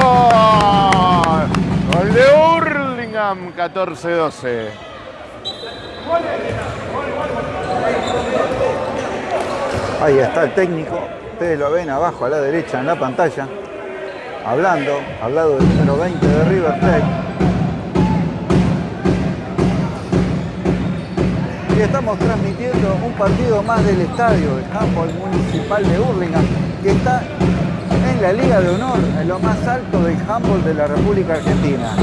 [SPEAKER 1] ¡Gol! Gol de Hurlingham, 14-12.
[SPEAKER 2] Ahí está el técnico. Ustedes lo ven abajo a la derecha en la pantalla. Hablando, hablado del número 20 de River Plate. Y estamos transmitiendo un partido más del estadio, el handball municipal de Hurlingham, que está en la Liga de Honor, en lo más alto del handball de la República Argentina.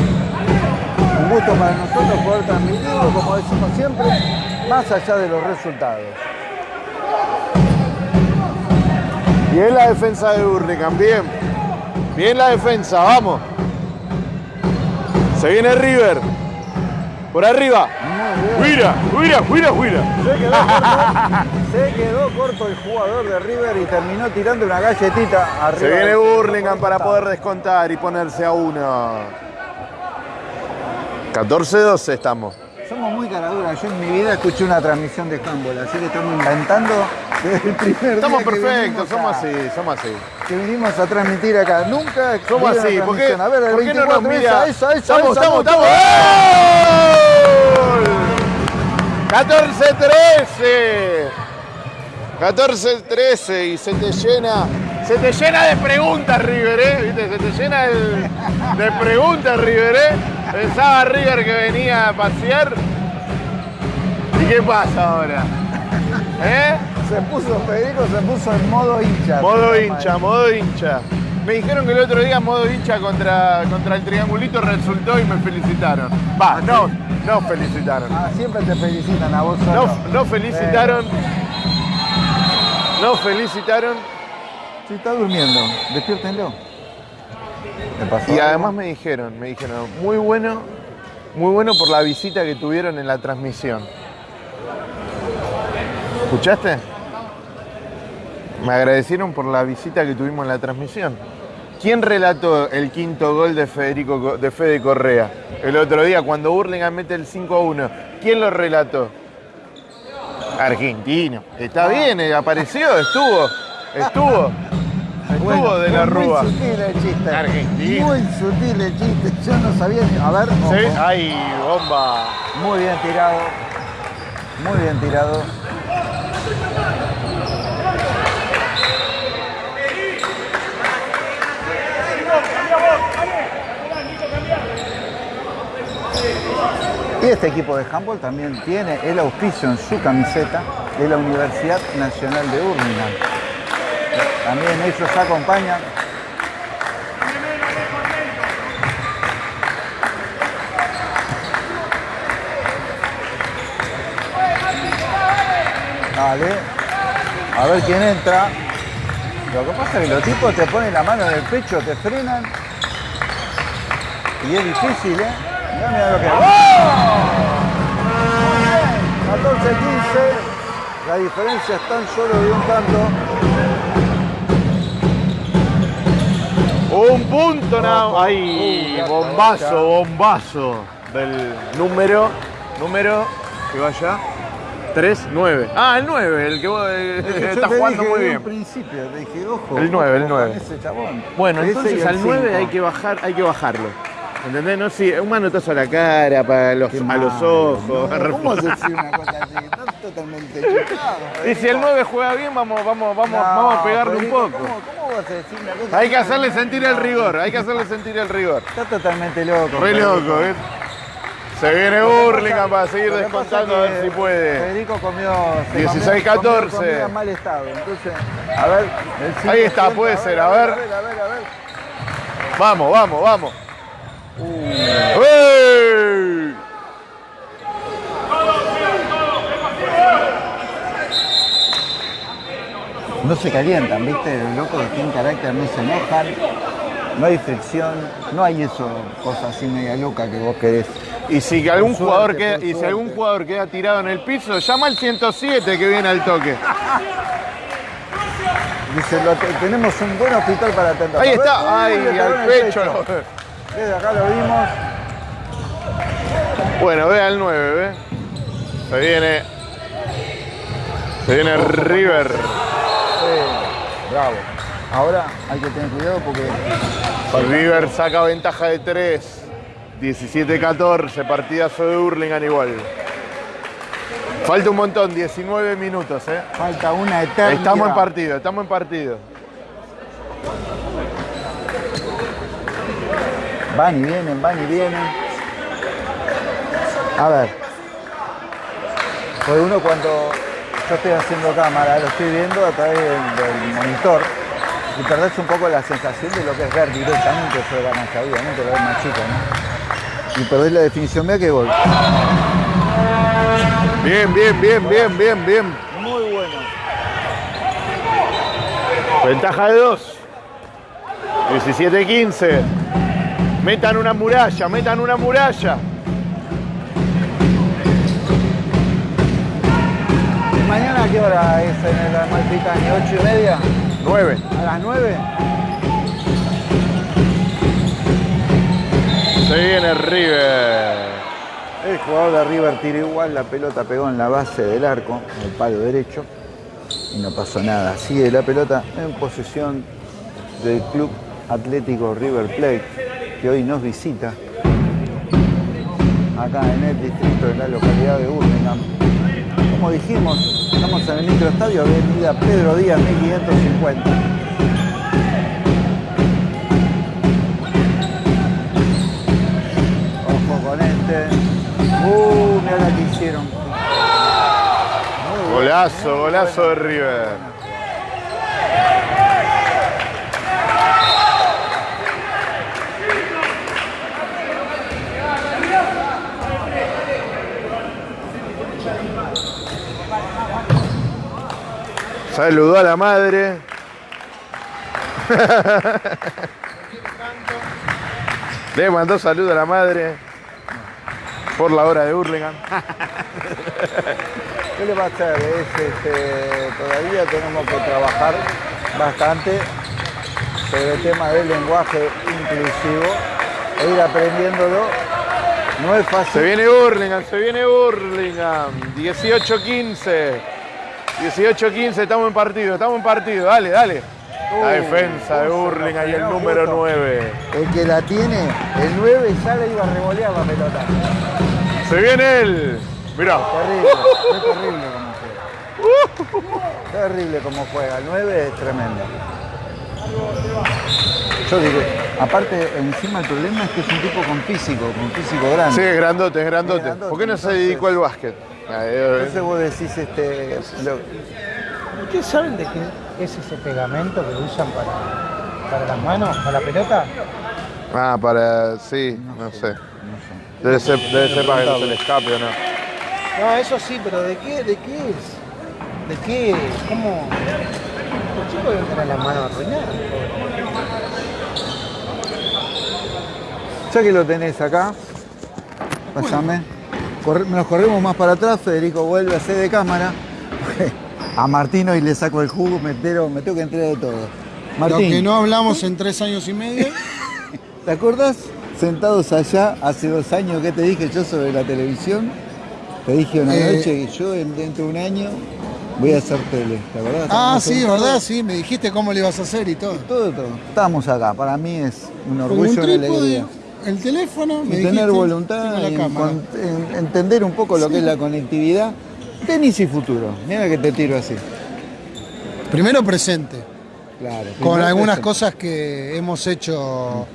[SPEAKER 2] Un gusto para nosotros poder transmitirlo, como decimos siempre, más allá de los resultados.
[SPEAKER 1] Bien la defensa de Hurlingham, bien. Bien la defensa, vamos. Se viene River. Por arriba. Huira, huira, huira, huira.
[SPEAKER 2] Se quedó, corto, se quedó corto el jugador de River y terminó tirando una galletita arriba.
[SPEAKER 1] Se viene Hurlingham para poder descontar y ponerse a uno. 14-12 estamos.
[SPEAKER 2] Somos muy caraduras. Yo en mi vida escuché una transmisión de handball, así que estamos inventando
[SPEAKER 1] Estamos perfectos, somos así, somos así.
[SPEAKER 2] Que vinimos a transmitir acá. Nunca
[SPEAKER 1] Somos así, ¿por qué,
[SPEAKER 2] transmisión. A ver, el
[SPEAKER 1] por qué no nos
[SPEAKER 2] 24,
[SPEAKER 1] mira?
[SPEAKER 2] Esa, esa, esa,
[SPEAKER 1] estamos, estamos, estamos. ¡Gol! 14-13. 14-13 y se te llena, se te llena de preguntas River, ¿eh? ¿Viste? Se te llena de, de preguntas River, ¿eh? Pensaba River que venía a pasear. ¿Y qué pasa ahora? ¿Eh?
[SPEAKER 2] Se puso Federico, se puso en modo hincha.
[SPEAKER 1] Modo hincha, modo hincha. Me dijeron que el otro día modo hincha contra, contra el triangulito resultó y me felicitaron. Va, no, no felicitaron.
[SPEAKER 2] Ah, siempre te felicitan a vos solo.
[SPEAKER 1] No, no felicitaron. No felicitaron.
[SPEAKER 2] Si está durmiendo, despiértenlo. ¿Le pasó
[SPEAKER 1] Y
[SPEAKER 2] algo?
[SPEAKER 1] además me dijeron, me dijeron, muy bueno, muy bueno por la visita que tuvieron en la transmisión. ¿Escuchaste? Me agradecieron por la visita que tuvimos en la transmisión. ¿Quién relató el quinto gol de Federico Co- de Fede Correa? El otro día, cuando Burlingame mete el 5 a 1. ¿Quién lo relató? Argentino. Está bien, eh, apareció, estuvo. Estuvo. Estuvo
[SPEAKER 2] Bueno,
[SPEAKER 1] de la Rúa.
[SPEAKER 2] Muy sutil el chiste.
[SPEAKER 1] Argentina.
[SPEAKER 2] Muy sutil el chiste. Yo no sabía ni. A ver. ojo.
[SPEAKER 1] ¿Sí? ¡Ay, bomba!
[SPEAKER 2] Muy bien tirado. Muy bien tirado. Y este equipo de handball también tiene el auspicio en su camiseta de la Universidad Nacional de Birmingham. También ellos acompañan. Dale. A ver quién entra. Lo que pasa es que los tipos te ponen la mano en el pecho, te frenan. Y es difícil, ¿eh? Mirá, mirá lo que. ¡Oh! La diferencia es tan solo de un tanto.
[SPEAKER 1] Un punto nada más. Ay,
[SPEAKER 2] Uh,
[SPEAKER 1] bombazo, bombazo del número, número que vaya 3, 9. Ah, el 9, el que vos eh,
[SPEAKER 2] Yo
[SPEAKER 1] está
[SPEAKER 2] te
[SPEAKER 1] jugando
[SPEAKER 2] dije
[SPEAKER 1] muy bien.
[SPEAKER 2] principio, te dije, ojo.
[SPEAKER 1] El nueve, el
[SPEAKER 2] ojo
[SPEAKER 1] nueve.
[SPEAKER 2] con ese chabón.
[SPEAKER 1] Bueno,
[SPEAKER 2] Ese y
[SPEAKER 1] entonces al 9
[SPEAKER 2] cinco.
[SPEAKER 1] hay que bajar, hay que bajarlo. ¿Entendés? No, sí, un manotazo a la cara, para los, a los ojos.
[SPEAKER 2] ¿no? ¿Cómo se una cosa así? Estás totalmente chocado.
[SPEAKER 1] Y si el 9 juega bien, vamos, vamos, vamos, vamos a pegarle un poco.
[SPEAKER 2] ¿Cómo, cómo vas a decir una cosa
[SPEAKER 1] Hay que hacerle sentir el rigor, hay que hacerle sentir el rigor.
[SPEAKER 2] Está totalmente loco.
[SPEAKER 1] Re loco, ¿eh? Se viene Burlingame para seguir descontando a ver si puede.
[SPEAKER 2] Federico comió. se
[SPEAKER 1] 16,
[SPEAKER 2] comió-
[SPEAKER 1] 14.
[SPEAKER 2] comió comida en mal estado. Entonces, a ver.
[SPEAKER 1] Ahí está, puede ser, a ver.
[SPEAKER 2] A ver, a ver, a ver.
[SPEAKER 1] Vamos, vamos, vamos.
[SPEAKER 2] No se calientan, ¿viste? Los locos tienen carácter no se enojan. No hay fricción, no hay eso, cosas así media loca que vos querés.
[SPEAKER 1] Y si algún jugador queda, y si algún jugador queda tirado en el piso, llama al 107 que viene al toque.
[SPEAKER 2] Dice, lo tenemos un buen hospital para atender.
[SPEAKER 1] Ahí está, ay, al
[SPEAKER 2] el
[SPEAKER 1] pecho.
[SPEAKER 2] Desde acá lo vimos.
[SPEAKER 1] Bueno, ve al 9, ve. Se viene. Se viene River.
[SPEAKER 2] Sí, bravo. Ahora hay que tener cuidado porque
[SPEAKER 1] River saca ventaja de 3. 17-14, partidazo de Hurlingham igual. Falta un montón, 19 minutos, ¿eh?
[SPEAKER 2] falta una eternidad.
[SPEAKER 1] Estamos en partido, estamos en partido.
[SPEAKER 2] Van y vienen, van y vienen. A ver. Pues uno cuando yo estoy haciendo cámara, lo estoy viendo a través del, monitor y perdés un poco la sensación de lo que es ver directamente sobre la cancha, obviamente lo ves más chico, ¿no? Y perdés la definición, mira qué gol.
[SPEAKER 1] Bien, bien, bien, bien, bien, bien.
[SPEAKER 2] Muy bueno.
[SPEAKER 1] Ventaja de 2. 17-15. Metan una muralla, metan una muralla.
[SPEAKER 2] ¿Mañana a qué hora es en el Amalfitani? ¿Ocho y media?
[SPEAKER 1] 9.
[SPEAKER 2] ¿A las nueve?
[SPEAKER 1] Se viene River.
[SPEAKER 2] El jugador de River tiró igual, la pelota pegó en la base del arco, en el palo derecho, y no pasó nada. Sigue la pelota en posesión del Club Atlético River Plate, que hoy nos visita acá en el distrito de la localidad de Burlingame. Como dijimos, estamos en el microestadio Avenida Pedro Díaz 1550. Ojo con este. Uh, mira la que hicieron.
[SPEAKER 1] Golazo, golazo de River. Saludó a la madre. Le mandó saludo a la madre por la hora de Hurlingham.
[SPEAKER 2] ¿Qué le va a hacer? Es, este, todavía tenemos que trabajar bastante sobre el tema del lenguaje inclusivo e ir aprendiéndolo. No es
[SPEAKER 1] Se
[SPEAKER 2] fácil.
[SPEAKER 1] viene Burlingame, se viene Burlingame. 18-15. 18-15, estamos en partido, estamos en partido. Dale, dale. La
[SPEAKER 2] Uh,
[SPEAKER 1] defensa de
[SPEAKER 2] justo,
[SPEAKER 1] Burlingame y el número
[SPEAKER 2] justo.
[SPEAKER 1] 9.
[SPEAKER 2] El que la tiene, el 9 ya le iba a revolear la pelota.
[SPEAKER 1] Se viene él. Mirá.
[SPEAKER 2] Terrible, es terrible como juega. Terrible como juega. El 9 es tremendo. Yo digo, aparte, encima el problema es que es un tipo con físico, con físico grande.
[SPEAKER 1] Sí, es grandote, es grandote.
[SPEAKER 2] Es grandote,
[SPEAKER 1] ¿Por qué no se dedicó al básquet?
[SPEAKER 2] Entonces vos decís, este, lo-
[SPEAKER 5] ¿Ustedes saben de qué es ese pegamento que usan para, para las manos, para la pelota?
[SPEAKER 1] Ah, para. Sí, no sé. Debe ser, debe ser para que no se le escape o no.
[SPEAKER 5] No, eso sí, pero ¿de qué, de qué es? ¿De qué? ¿Cómo? Los chicos deben tener las manos arruinadas.
[SPEAKER 2] ya que lo tenés acá, pásame. Corre- nos corremos más para atrás, Federico vuelve a hacer de cámara. A Martín hoy le saco el jugo, me, entero- me tengo que enterar de todo.
[SPEAKER 4] Lo
[SPEAKER 2] Martín,
[SPEAKER 4] que no hablamos en tres años y medio.
[SPEAKER 2] ¿te acordás? Sentados allá hace dos años que te dije yo sobre la televisión. Te dije una
[SPEAKER 4] Eh.
[SPEAKER 2] noche que yo en- dentro de un año voy a hacer tele, ¿te acordás?
[SPEAKER 4] Ah, sí, ¿verdad? Sí, me dijiste cómo le ibas a hacer y todo.
[SPEAKER 2] Todo, todo. Estábamos acá, para mí es un orgullo y una alegría.
[SPEAKER 4] El teléfono, me
[SPEAKER 2] Y tener
[SPEAKER 4] dijiste,
[SPEAKER 2] voluntad,
[SPEAKER 4] y
[SPEAKER 2] en- entender un poco lo que es la conectividad. Tenis y futuro. Mira que te tiro así.
[SPEAKER 4] Primero presente,
[SPEAKER 2] Claro.
[SPEAKER 4] con algunas
[SPEAKER 2] presente.
[SPEAKER 4] cosas que hemos hecho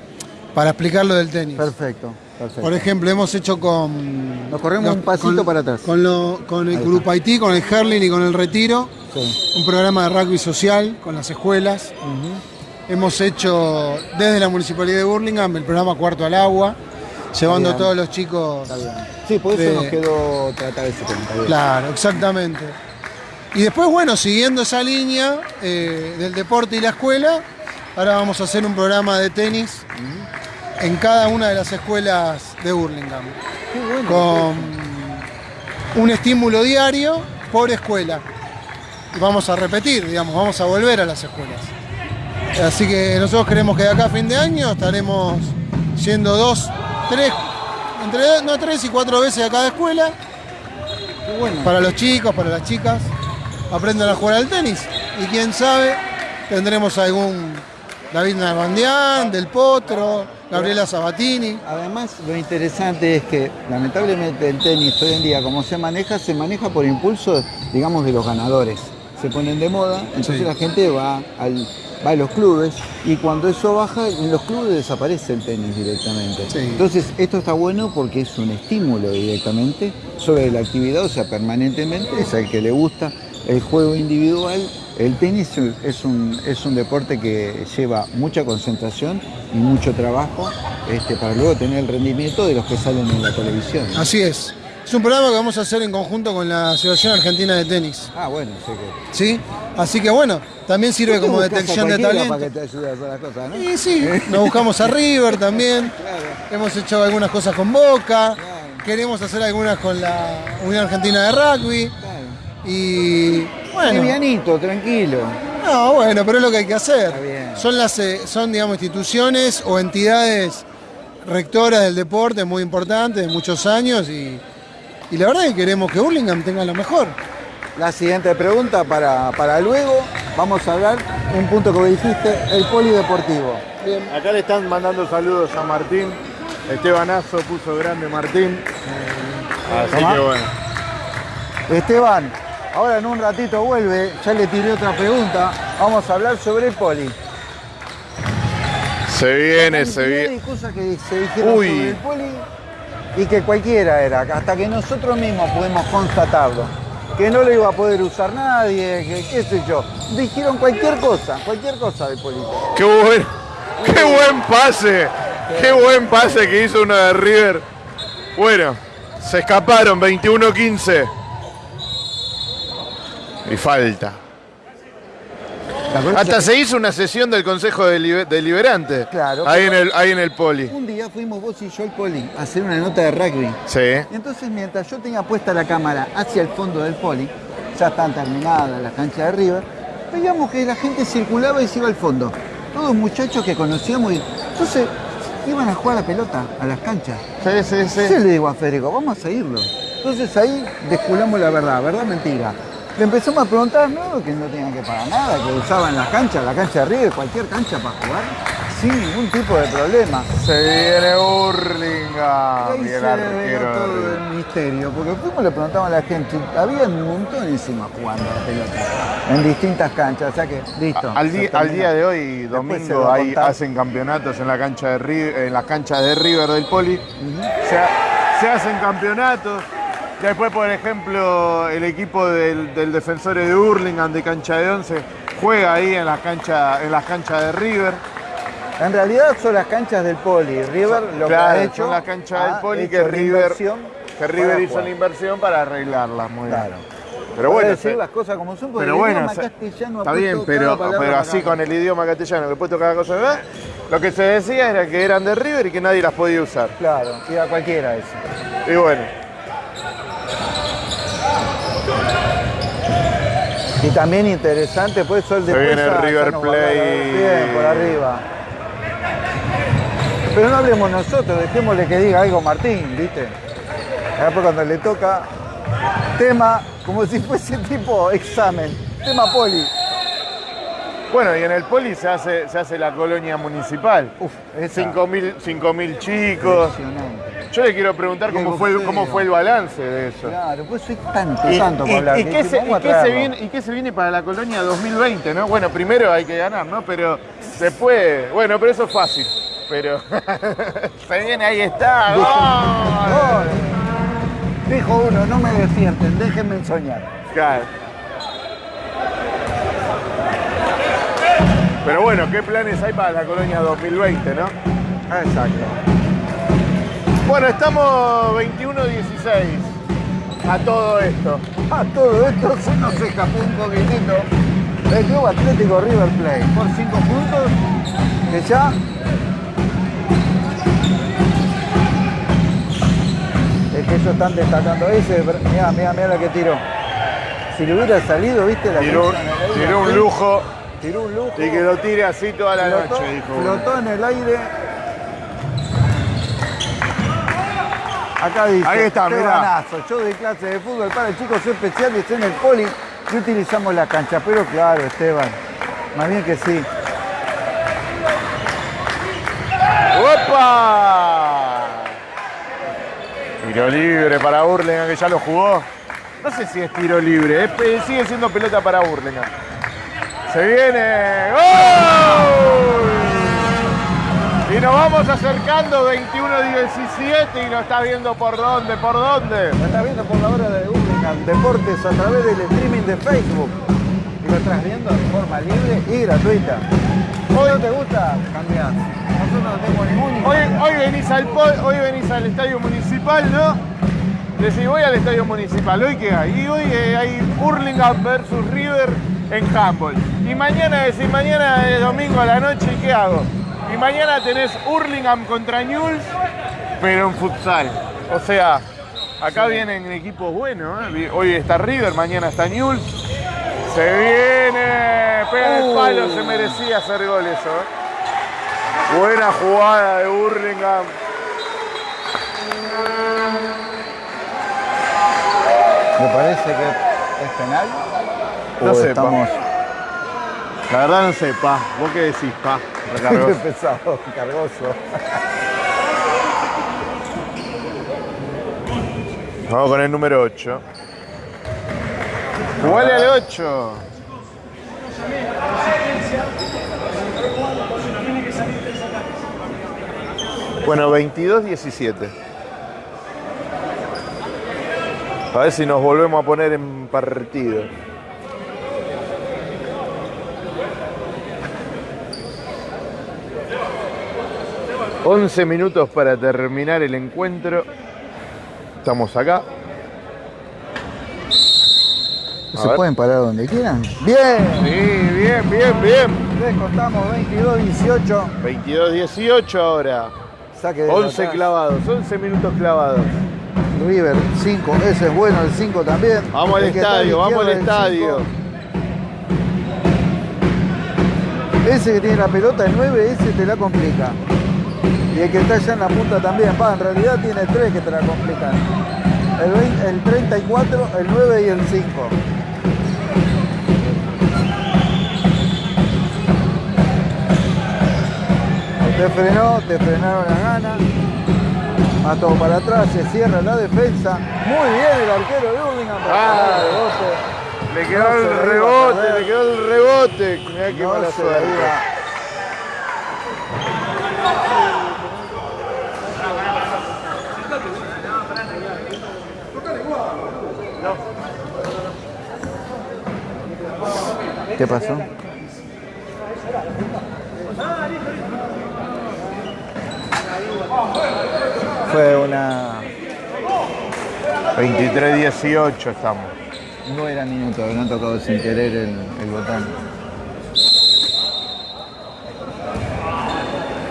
[SPEAKER 4] para explicar lo del tenis.
[SPEAKER 2] Perfecto, perfecto.
[SPEAKER 4] Por ejemplo, hemos hecho con...
[SPEAKER 2] Nos corremos un pasito para atrás.
[SPEAKER 4] Con, lo- con el Grupo Haití, con el Herling y con el Retiro.
[SPEAKER 2] Sí.
[SPEAKER 4] Un programa de rugby social con las escuelas. Hemos hecho desde la Municipalidad de Burlingame el programa Cuarto al Agua, llevando a todos los chicos...
[SPEAKER 2] Está bien. Sí, por eso
[SPEAKER 4] De-
[SPEAKER 2] nos quedó tratar ese tema.
[SPEAKER 4] Claro, exactamente. Y después, bueno, siguiendo esa línea eh, del deporte y la escuela, ahora vamos a hacer un programa de tenis en cada una de las escuelas de Burlingame,
[SPEAKER 2] Qué bueno.
[SPEAKER 4] con un estímulo diario por escuela. Y vamos a repetir, digamos, vamos a volver a las escuelas. Así que nosotros queremos que de acá a fin de año estaremos yendo dos, tres, entre dos- no, tres y cuatro veces a cada escuela
[SPEAKER 2] bueno.
[SPEAKER 4] para los chicos, para las chicas, aprendan a jugar al tenis. Y quién sabe, tendremos algún David Nalbandián, Del Potro, Gabriela Sabatini.
[SPEAKER 2] Además, lo interesante es que lamentablemente el tenis hoy en día, como se maneja, se maneja por impulso, digamos, de los ganadores. Se ponen de moda, entonces
[SPEAKER 4] Sí.
[SPEAKER 2] la gente va, al, va a los clubes y cuando eso baja, en los clubes desaparece el tenis directamente.
[SPEAKER 4] Sí.
[SPEAKER 2] Entonces, esto está bueno porque es un estímulo directamente sobre la actividad, o sea, permanentemente, es al que le gusta el juego individual. El tenis es un, es un deporte que lleva mucha concentración y mucho trabajo este, para luego tener el rendimiento de los que salen en la televisión.
[SPEAKER 4] Así es. Es un programa que vamos a hacer en conjunto con la Asociación Argentina de Tenis.
[SPEAKER 2] Ah, bueno, sé que.
[SPEAKER 4] ¿Sí? Así que bueno, también sirve como detección de talento.
[SPEAKER 2] Para que te ayude a hacer las cosas, ¿no?
[SPEAKER 4] Y sí, nos buscamos a River también.
[SPEAKER 2] Claro.
[SPEAKER 4] Hemos hecho algunas cosas con Boca.
[SPEAKER 2] Claro.
[SPEAKER 4] Queremos hacer algunas con la Unión Argentina de Rugby.
[SPEAKER 2] Claro.
[SPEAKER 4] Y bueno.
[SPEAKER 2] Livianito, tranquilo.
[SPEAKER 4] No, bueno, pero es lo que hay que hacer.
[SPEAKER 2] Está bien.
[SPEAKER 4] Son las eh, son digamos instituciones o entidades rectoras del deporte muy importantes de muchos años y, y la verdad es que queremos que Hurlingham tenga lo mejor.
[SPEAKER 2] La siguiente pregunta para, para luego, vamos a hablar un punto que dijiste, el polideportivo.
[SPEAKER 1] Acá le están mandando saludos a Martín. Estebanazo puso grande Martín. Así
[SPEAKER 2] Tomá.
[SPEAKER 1] que bueno.
[SPEAKER 2] Esteban, ahora en un ratito vuelve, ya le tiré otra pregunta, vamos a hablar sobre el poli.
[SPEAKER 1] Se viene, se viene.
[SPEAKER 2] de cosas que se dijeron
[SPEAKER 1] Uy.
[SPEAKER 2] sobre el poli y que cualquiera era, hasta que nosotros mismos pudimos constatarlo. Que no lo iba a poder usar nadie, que qué sé yo. Dijeron cualquier cosa, cualquier cosa del poli.
[SPEAKER 1] Qué buen, qué buen pase. Qué buen pase que hizo uno de River. Bueno, se escaparon 21-15. Y falta.
[SPEAKER 2] ¿Te acordás
[SPEAKER 1] Hasta se hizo una sesión del Consejo Delibe- Deliberante.
[SPEAKER 2] Claro,
[SPEAKER 1] Ahí en el, ahí en el poli.
[SPEAKER 2] Un día fuimos vos y yo al poli a hacer una nota de rugby.
[SPEAKER 1] Sí.
[SPEAKER 2] Entonces, mientras yo tenía puesta la cámara hacia el fondo del poli, ya están terminadas las canchas de River, veíamos que la gente circulaba y se iba al fondo. Todos muchachos que conocíamos y entonces iban a jugar a la pelota a las canchas.
[SPEAKER 1] Sí, sí,
[SPEAKER 2] Entonces le digo a Federico, vamos a seguirlo. Entonces ahí desculamos la verdad, verdad mentira. Le empezamos a preguntar, no, que no tenían que pagar nada, que usaban las canchas, la cancha de River, cualquier cancha para jugar, sin ningún tipo de problema.
[SPEAKER 1] Se viene
[SPEAKER 2] Y ahí
[SPEAKER 1] Y el
[SPEAKER 2] se
[SPEAKER 1] arquero
[SPEAKER 2] todo el misterio, porque fuimos le preguntamos a la gente, había un montón encima jugando a la pelota, en distintas canchas, o sea que listo.
[SPEAKER 1] Al, día, al día de hoy, domingo, ahí hacen campeonatos en la cancha de River, en las canchas de River del Poli. se, ha- se hacen campeonatos. Después, por ejemplo, el equipo del, del Defensores de Hurlingham de cancha de 11 juega ahí en las canchas en las canchas de River.
[SPEAKER 2] En realidad son las canchas del Poli, River lo que ha hecho...
[SPEAKER 1] son las canchas
[SPEAKER 2] ha
[SPEAKER 1] del Poli que River, que River hizo la inversión para arreglarlas. Muy bien.
[SPEAKER 2] Claro.
[SPEAKER 1] Pero
[SPEAKER 2] Para
[SPEAKER 1] bueno,
[SPEAKER 2] decir
[SPEAKER 1] se-
[SPEAKER 2] las cosas como son, porque
[SPEAKER 1] Pero
[SPEAKER 2] el
[SPEAKER 1] bueno,
[SPEAKER 2] idioma
[SPEAKER 1] se-
[SPEAKER 2] castellano
[SPEAKER 1] está bien, pero, pero así con el idioma castellano que puesto cada cosa, ¿verdad? Lo que se decía era que eran de River y que nadie las podía usar.
[SPEAKER 2] Claro, y a cualquiera eso.
[SPEAKER 1] Y bueno,
[SPEAKER 2] y también interesante, pues Sol de
[SPEAKER 1] viene River Play.
[SPEAKER 2] Bien, por arriba. Pero no hablemos nosotros, dejémosle que diga algo Martín, ¿viste? Ahora cuando le toca, tema, como si fuese tipo examen, tema poli.
[SPEAKER 1] Bueno, y en el Poli se hace, se hace la colonia municipal.
[SPEAKER 2] Uf, esa.
[SPEAKER 1] 5.000 5.000 chicos.
[SPEAKER 2] Impresionante.
[SPEAKER 1] Yo le quiero preguntar cómo fue, el- cómo fue el balance de eso.
[SPEAKER 2] Claro, pues soy tanto,
[SPEAKER 1] Y,
[SPEAKER 2] tanto
[SPEAKER 1] y-
[SPEAKER 2] para hablar.
[SPEAKER 1] y qué se, qué viene, ¿Y qué se viene para la colonia 2020, no? Bueno, primero hay que ganar, ¿no? Pero después, bueno, pero eso es fácil. Pero se viene, ahí está.
[SPEAKER 2] Dijo uno, no me despierten, déjenme soñar.
[SPEAKER 1] Claro. Pero bueno, ¿qué planes hay para la colonia 2020, no?
[SPEAKER 2] Ah, Exacto.
[SPEAKER 1] Bueno, estamos 21-16 a todo esto.
[SPEAKER 2] A todo esto se nos escapó un poquitito el Club Atlético River Plate por 5 puntos que ya es que ellos están destacando ese, mira, mira, mira la que tiró. Si le hubiera salido, viste la
[SPEAKER 1] Tiró, tiró un lujo
[SPEAKER 2] tiró un lujo.
[SPEAKER 1] y que lo tire así toda la
[SPEAKER 2] flotó,
[SPEAKER 1] noche, dijo. uno.
[SPEAKER 2] flotó en el aire. Acá dice,
[SPEAKER 1] Ahí está,
[SPEAKER 2] "Qué
[SPEAKER 1] mirá.
[SPEAKER 2] Yo doy clase de fútbol para chicos especiales en el poli y utilizamos la cancha. Pero claro, Esteban, más bien que sí.
[SPEAKER 1] ¡Opa! Tiro libre para Burlingame, que ya lo jugó. No sé si es tiro libre, sigue siendo pelota para Burlingame. Se viene. ¡Gol! Y nos vamos acercando 21-17 y nos está viendo por dónde, por dónde.
[SPEAKER 2] Lo estás viendo por la hora de Hurlingham Deportes a través del streaming de Facebook. Y lo estás viendo de forma libre y gratuita. Hoy no te gusta, cambiar. Nosotros no tenemos ningún
[SPEAKER 1] Hoy, hoy, venís al, po- hoy venís al estadio municipal, ¿no? Decís, voy al estadio municipal. ¿Hoy qué hay? Y hoy eh, hay Hurlingham versus River en handball. Y mañana decís, mañana es domingo a la noche, ¿y qué hago? Y mañana tenés Hurlingham contra Newell's, pero en futsal. O sea, acá vienen equipos buenos. ¿eh? Hoy está River, mañana está Newell's. Se viene, pega el palo, se merecía hacer gol eso. ¿eh? Buena jugada de Hurlingham.
[SPEAKER 2] Me parece que es penal.
[SPEAKER 1] No
[SPEAKER 2] ¿O
[SPEAKER 1] sé,
[SPEAKER 2] estamos
[SPEAKER 1] La verdad no sé, pa. ¿Vos qué decís, pa? Recargó.
[SPEAKER 2] Qué pesado, cargoso.
[SPEAKER 1] Vamos con el número 8. Jugale al 8. Bueno, 22-17. A ver si nos volvemos a poner en partido. Once minutos para terminar el encuentro. Estamos acá. A
[SPEAKER 2] ¿Se
[SPEAKER 1] ver.
[SPEAKER 2] pueden parar donde quieran? Bien.
[SPEAKER 1] Sí, bien, bien, bien.
[SPEAKER 2] Descontamos 22-18.
[SPEAKER 1] 22-18 ahora.
[SPEAKER 2] Saque de
[SPEAKER 1] 11
[SPEAKER 2] atrás.
[SPEAKER 1] clavados, 11 minutos clavados.
[SPEAKER 2] River 5. Ese es bueno, el 5 también.
[SPEAKER 1] Vamos al estadio, vamos al estadio.
[SPEAKER 2] cinco. Ese que tiene la pelota, el 9, ese te la complica. Y el que está allá en la punta también. Va, en realidad tiene tres que te la complican. El, 20 el 34, el 9 y el 5. Te frenó, te frenaron la gana. Va todo para atrás, se cierra la defensa. Muy bien el arquero de Hurlingham. para
[SPEAKER 1] Ah. Le quedó
[SPEAKER 2] No
[SPEAKER 1] el rebote, le quedó el rebote. Mirá qué
[SPEAKER 2] No
[SPEAKER 1] mala suerte.
[SPEAKER 2] ¿Qué pasó? Fue una...
[SPEAKER 1] 23-18 estamos.
[SPEAKER 2] No era minuto, habían tocado sin querer el, el botón.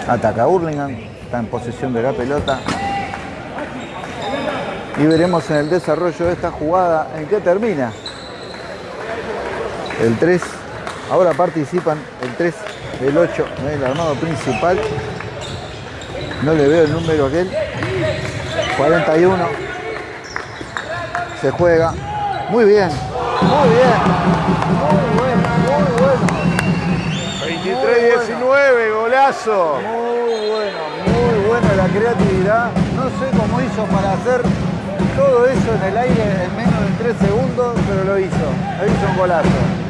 [SPEAKER 2] Ataca Hurlingham, está en posesión de la pelota. Y veremos en el desarrollo de esta jugada en qué termina. El 3. Ahora participan el 3, el 8, el armado principal. No le veo el número aquel. 41. Se juega. Muy bien. Muy bien. Muy bueno. Muy bueno.
[SPEAKER 1] 23-19, golazo.
[SPEAKER 2] Muy bueno. Muy buena la creatividad. No sé cómo hizo para hacer todo eso en el aire en menos de 3 segundos, pero lo hizo. Lo hizo un golazo.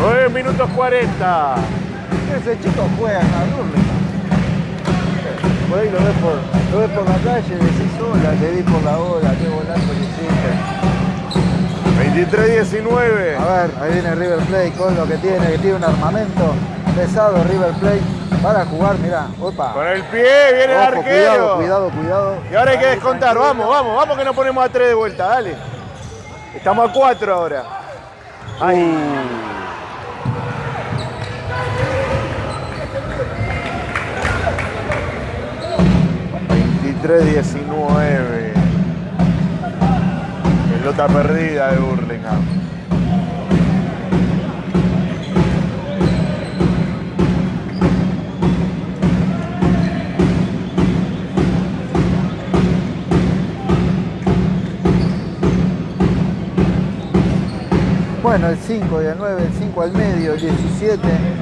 [SPEAKER 1] 9 minutos 40.
[SPEAKER 2] Ese chico juega en la ahí lo ves por, lo ves por la calle, decís hola, te vi por la ola, qué golazo que hiciste.
[SPEAKER 1] 23-19.
[SPEAKER 2] A ver, ahí viene River Plate con lo que tiene, que tiene un armamento pesado River Plate para jugar, mirá, opa.
[SPEAKER 1] Con el pie, viene el arquero.
[SPEAKER 2] cuidado, cuidado, cuidado.
[SPEAKER 1] Y ahora hay que descontar. Vamos, vamos, vamos que nos ponemos a 3 de vuelta, dale. Estamos a 4 ahora. Ahí. ...23-19... Pelota perdida de Burlingame.
[SPEAKER 2] Bueno, el 5 y el 9, el 5 al medio, el 17.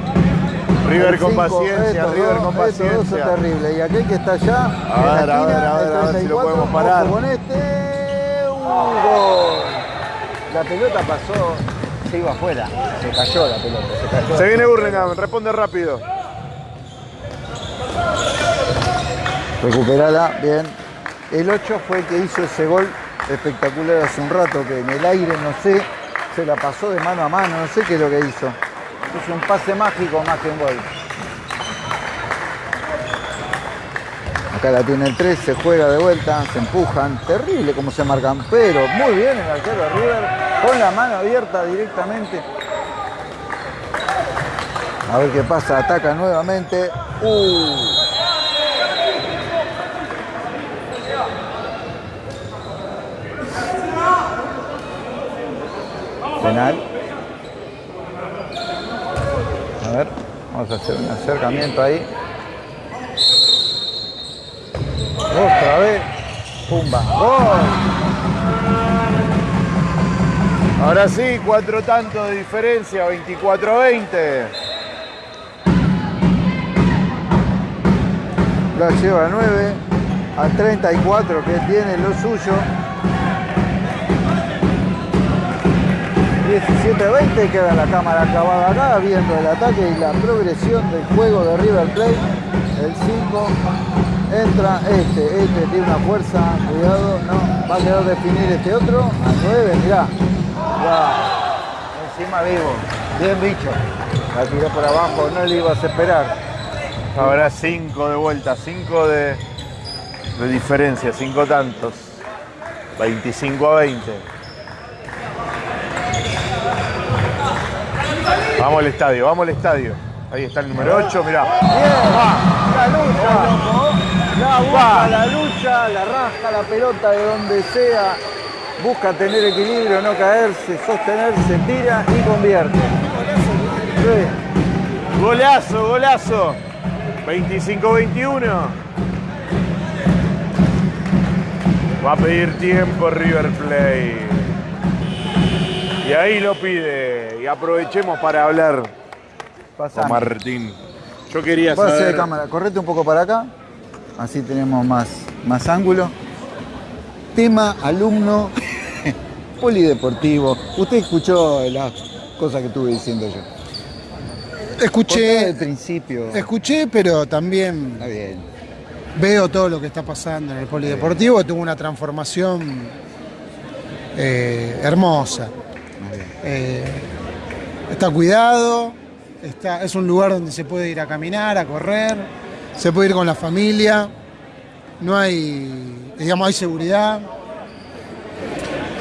[SPEAKER 1] River con
[SPEAKER 2] 5,
[SPEAKER 1] paciencia,
[SPEAKER 2] estos
[SPEAKER 1] River
[SPEAKER 2] dos,
[SPEAKER 1] con
[SPEAKER 2] estos dos son
[SPEAKER 1] paciencia.
[SPEAKER 2] terribles. Y aquel que está allá,
[SPEAKER 1] A ver, a ver, a ver, a ver si lo
[SPEAKER 2] 34,
[SPEAKER 1] podemos parar.
[SPEAKER 2] con este, un gol. La pelota pasó, se iba afuera, se cayó la pelota, se cayó.
[SPEAKER 1] Se viene Burlingame, responde rápido.
[SPEAKER 2] Recuperala, bien. El 8 fue el que hizo ese gol espectacular hace un rato, que en el aire, no sé, se la pasó de mano a mano, no sé qué es lo que hizo. Es un pase mágico más que un gol. Acá la tiene el 3, se juega de vuelta, se empujan, terrible como se marcan, pero muy bien el arquero de River, con la mano abierta directamente. A ver qué pasa, ataca nuevamente. Uh. Penal. A ver, vamos a hacer un acercamiento ahí. Otra vez. Pumba. ¡Gol!
[SPEAKER 1] Ahora sí, cuatro tantos de diferencia, 24-20.
[SPEAKER 2] La lleva a 9 a 34 que tiene lo suyo. 17-20 queda la cámara acabada acá viendo el ataque y la progresión del juego de River Plate. El 5 entra este, este tiene una fuerza, cuidado, no, va a quedar definir este otro. A 9, mirá. mirá. Encima vivo, bien bicho. La tiró por abajo, no le ibas a esperar.
[SPEAKER 1] Ahora cinco de vuelta, cinco de, de diferencia, cinco tantos. 25 a 20. Vamos al estadio, vamos al estadio. Ahí está el número 8, mirá.
[SPEAKER 2] Bien, la lucha, loco. La busca, la lucha, la rasca la pelota de donde sea. Busca tener equilibrio, no caerse, sostenerse, tira y convierte. Sí.
[SPEAKER 1] Golazo, golazo. 25-21. Va a pedir tiempo River Plate. Y ahí lo pide. Y aprovechemos para hablar
[SPEAKER 2] Pasá.
[SPEAKER 1] con Martín. Yo quería
[SPEAKER 2] Pase de
[SPEAKER 1] saber.
[SPEAKER 2] cámara, correte un poco para acá. Así tenemos más, más ángulo. Tema alumno polideportivo. Usted escuchó las cosas que estuve diciendo yo.
[SPEAKER 4] Escuché,
[SPEAKER 2] del principio.
[SPEAKER 4] escuché, pero también
[SPEAKER 2] Está bien.
[SPEAKER 4] veo todo lo que está pasando en el polideportivo. Tuvo una transformación eh, hermosa.
[SPEAKER 2] Está.
[SPEAKER 4] Eh, está cuidado, está, es un lugar donde se puede ir a caminar, a correr, se puede ir con la familia, no hay, digamos, hay seguridad.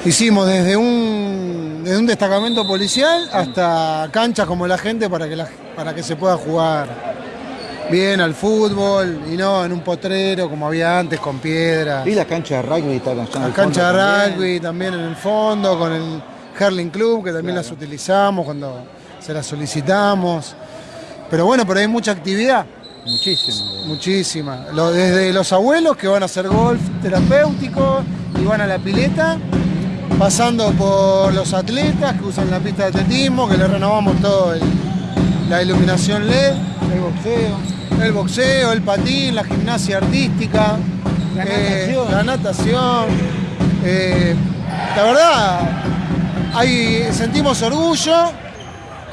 [SPEAKER 4] Hicimos desde un, desde un destacamento policial hasta canchas como la gente para que, la- para que se pueda jugar bien al fútbol y no en un potrero como había antes con piedras.
[SPEAKER 2] Y las canchas de rugby en
[SPEAKER 4] La cancha de rugby también en el fondo, con el Herling Club, que también las utilizamos cuando se las solicitamos. Pero bueno, pero hay mucha actividad,
[SPEAKER 2] Muchísimo.
[SPEAKER 4] muchísima. Lo- desde los abuelos que van a hacer golf terapéutico y van a la pileta, pasando por los atletas que usan la pista de atletismo, que le renovamos todo el- la iluminación LED,
[SPEAKER 2] El boxeo.
[SPEAKER 4] el boxeo, el patín, la gimnasia artística,
[SPEAKER 2] La
[SPEAKER 4] eh,
[SPEAKER 2] natación.
[SPEAKER 4] la natación. Eh, la verdad, sentimos orgullo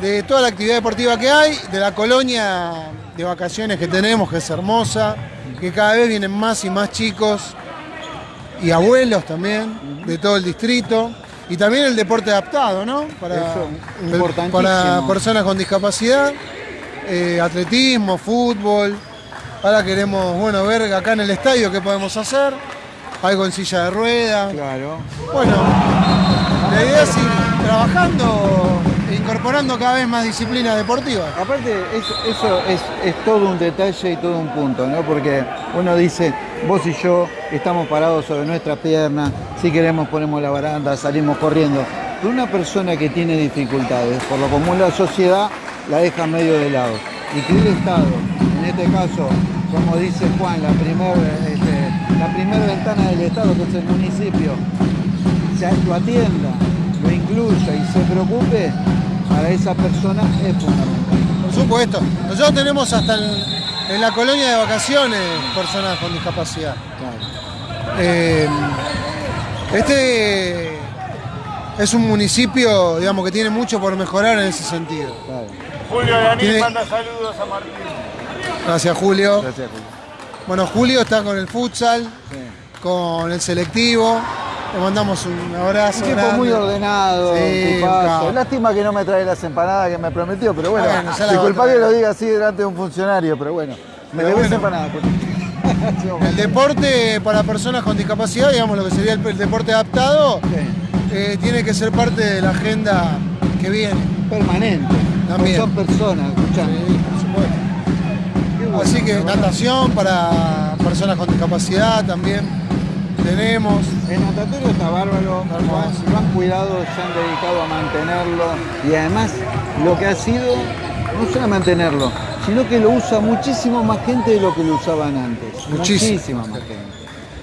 [SPEAKER 4] de toda la actividad deportiva que hay, de la colonia de vacaciones que tenemos, que es hermosa, que cada vez vienen más y más chicos y abuelos también de todo el distrito. Y también el deporte adaptado, ¿no? Para,
[SPEAKER 2] Eso, importantísimo.
[SPEAKER 4] para personas con discapacidad, eh, atletismo, fútbol. Ahora queremos, bueno, ver acá en el estadio qué podemos hacer. Algo en silla de ruedas.
[SPEAKER 2] Claro.
[SPEAKER 4] Bueno, la idea es ir trabajando e incorporando cada vez más disciplinas deportivas.
[SPEAKER 2] Aparte, eso, es, todo un detalle y todo un punto, ¿no? Porque uno dice, vos y yo estamos parados sobre nuestra pierna, si queremos ponemos la baranda, salimos corriendo. Pero una persona que tiene dificultades, por lo común la sociedad la deja medio de lado. Y que el Estado, en este caso, como dice Juan, la primera la primer ventana del Estado, que es el municipio, se lo atienda, incluya y se preocupe, para esa persona es fundamental.
[SPEAKER 4] Por supuesto. Nosotros tenemos hasta en, en la colonia de vacaciones personas con discapacidad. Eh, este es un municipio, digamos, que tiene mucho por mejorar en ese sentido.
[SPEAKER 2] Claro.
[SPEAKER 1] Julio Daniel
[SPEAKER 4] Tiene-
[SPEAKER 1] manda saludos a Martín.
[SPEAKER 4] Gracias, Julio.
[SPEAKER 2] Gracias, Julio.
[SPEAKER 4] Bueno, Julio está con el futsal,
[SPEAKER 2] Sí.
[SPEAKER 4] con el selectivo. Le mandamos un abrazo.
[SPEAKER 2] Un tipo
[SPEAKER 4] grande.
[SPEAKER 2] muy ordenado,
[SPEAKER 4] Sí.
[SPEAKER 2] Lástima que no me trae las empanadas que me prometió, pero bueno,
[SPEAKER 4] Bueno, ya la
[SPEAKER 2] disculpa que lo diga así delante de un funcionario, pero bueno, me debes
[SPEAKER 4] bueno.
[SPEAKER 2] empanadas. Julio.
[SPEAKER 4] El deporte para personas con discapacidad, digamos lo que sería el, el deporte adaptado,
[SPEAKER 2] Sí.
[SPEAKER 4] eh, tiene que ser parte de la agenda que viene.
[SPEAKER 2] Permanente.
[SPEAKER 4] También.
[SPEAKER 2] Son personas, escuchá.
[SPEAKER 4] Sí, por supuesto.
[SPEAKER 2] Bueno.
[SPEAKER 4] Así que natación para personas con discapacidad también tenemos.
[SPEAKER 2] El natatorio está bárbaro, lo han- lo han cuidado, se han dedicado a mantenerlo y además lo que ha sido, no solo mantenerlo, sino que lo usa muchísimo más gente de lo que lo usaban antes.
[SPEAKER 4] Muchísimo.
[SPEAKER 2] Muchísima más gente.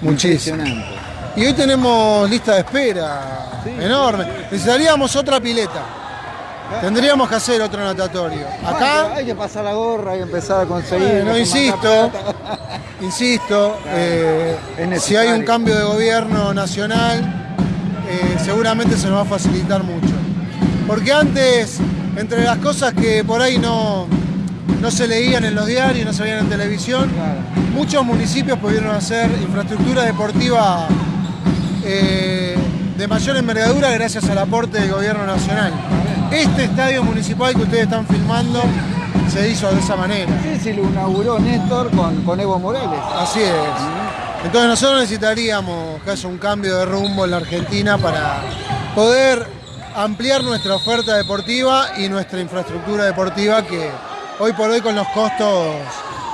[SPEAKER 4] Muchísimo.
[SPEAKER 2] Impresionante.
[SPEAKER 4] Y hoy tenemos lista de espera
[SPEAKER 2] Sí.
[SPEAKER 4] enorme. Necesitaríamos otra pileta. Tendríamos que hacer otro natatorio. Acá,
[SPEAKER 2] hay que pasar la gorra y empezar a conseguir. Que
[SPEAKER 4] insisto, insisto, eh, si hay un cambio de gobierno nacional, eh, seguramente se nos va a facilitar mucho. Porque antes, entre las cosas que por ahí no, no se leían en los diarios, no se veían en televisión, muchos municipios pudieron hacer infraestructura deportiva eh, de mayor envergadura gracias al aporte del gobierno nacional. Este estadio municipal que ustedes están filmando se hizo de esa manera.
[SPEAKER 2] Sí, sí, lo inauguró Néstor con, con Evo Morales.
[SPEAKER 4] Así es. Entonces nosotros necesitaríamos que haya un cambio de rumbo en la Argentina para poder ampliar nuestra oferta deportiva y nuestra infraestructura deportiva que hoy por hoy con los costos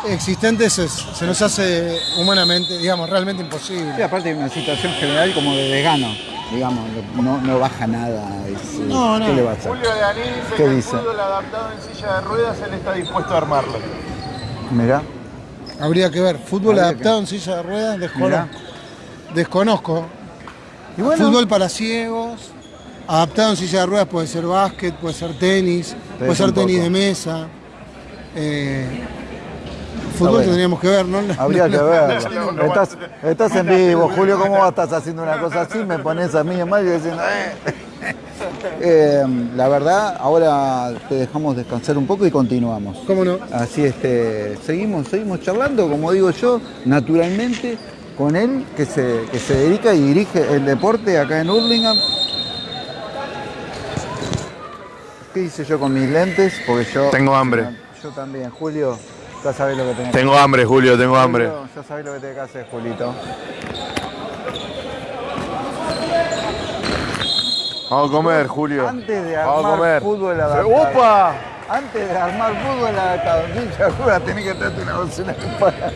[SPEAKER 4] existentes es- se nos hace humanamente, digamos, realmente
[SPEAKER 2] Sí,
[SPEAKER 4] imposible.
[SPEAKER 2] aparte hay una situación general como de desgano, digamos, no, no baja nada. es, eh,
[SPEAKER 4] No, no.
[SPEAKER 2] ¿Qué le va a hacer?
[SPEAKER 1] Julio Daniel dice
[SPEAKER 2] ¿Qué
[SPEAKER 1] que
[SPEAKER 2] dice?
[SPEAKER 1] el fútbol adaptado en silla de ruedas él está dispuesto a armarlo.
[SPEAKER 2] Mirá,
[SPEAKER 4] Habría que ver, fútbol
[SPEAKER 2] Habría
[SPEAKER 4] adaptado en silla de ruedas, desconozco. Desconozco.
[SPEAKER 2] Y bueno,
[SPEAKER 4] Fútbol para ciegos, adaptado en silla de ruedas puede ser básquet, puede ser tenis, puede ser tenis
[SPEAKER 2] poco.
[SPEAKER 4] de mesa. Eh, fútbol
[SPEAKER 2] bueno.
[SPEAKER 4] tendríamos que ver, ¿no?
[SPEAKER 2] habría que verlo.
[SPEAKER 1] no,
[SPEAKER 2] Estás, estás en vivo, Julio, ¿cómo estás haciendo una cosa así? Me pones a mí en mal y diciendo... "Eh". Eh, la verdad, ahora te dejamos descansar un poco y continuamos.
[SPEAKER 4] ¿Cómo no?
[SPEAKER 2] Así este, seguimos, seguimos charlando, como digo yo, naturalmente, con él que se, que se dedica y dirige el deporte acá en Hurlingham. ¿Qué hice yo con mis lentes? Porque yo.
[SPEAKER 1] Tengo hambre.
[SPEAKER 2] Yo también, Julio, ya sabés lo que tenés
[SPEAKER 1] Tengo hambre, Julio, tengo
[SPEAKER 2] que
[SPEAKER 1] hambre.
[SPEAKER 2] Julio, Ya sabés lo que tenés que hacer, Julito.
[SPEAKER 1] Vamos a comer, Julio.
[SPEAKER 2] Antes de
[SPEAKER 1] Vamos a
[SPEAKER 2] armar
[SPEAKER 1] comer.
[SPEAKER 2] fútbol adaptado.
[SPEAKER 1] ¡Opa!
[SPEAKER 2] Antes de armar fútbol en Villa Juega tenés que traerte una docena de empanadas.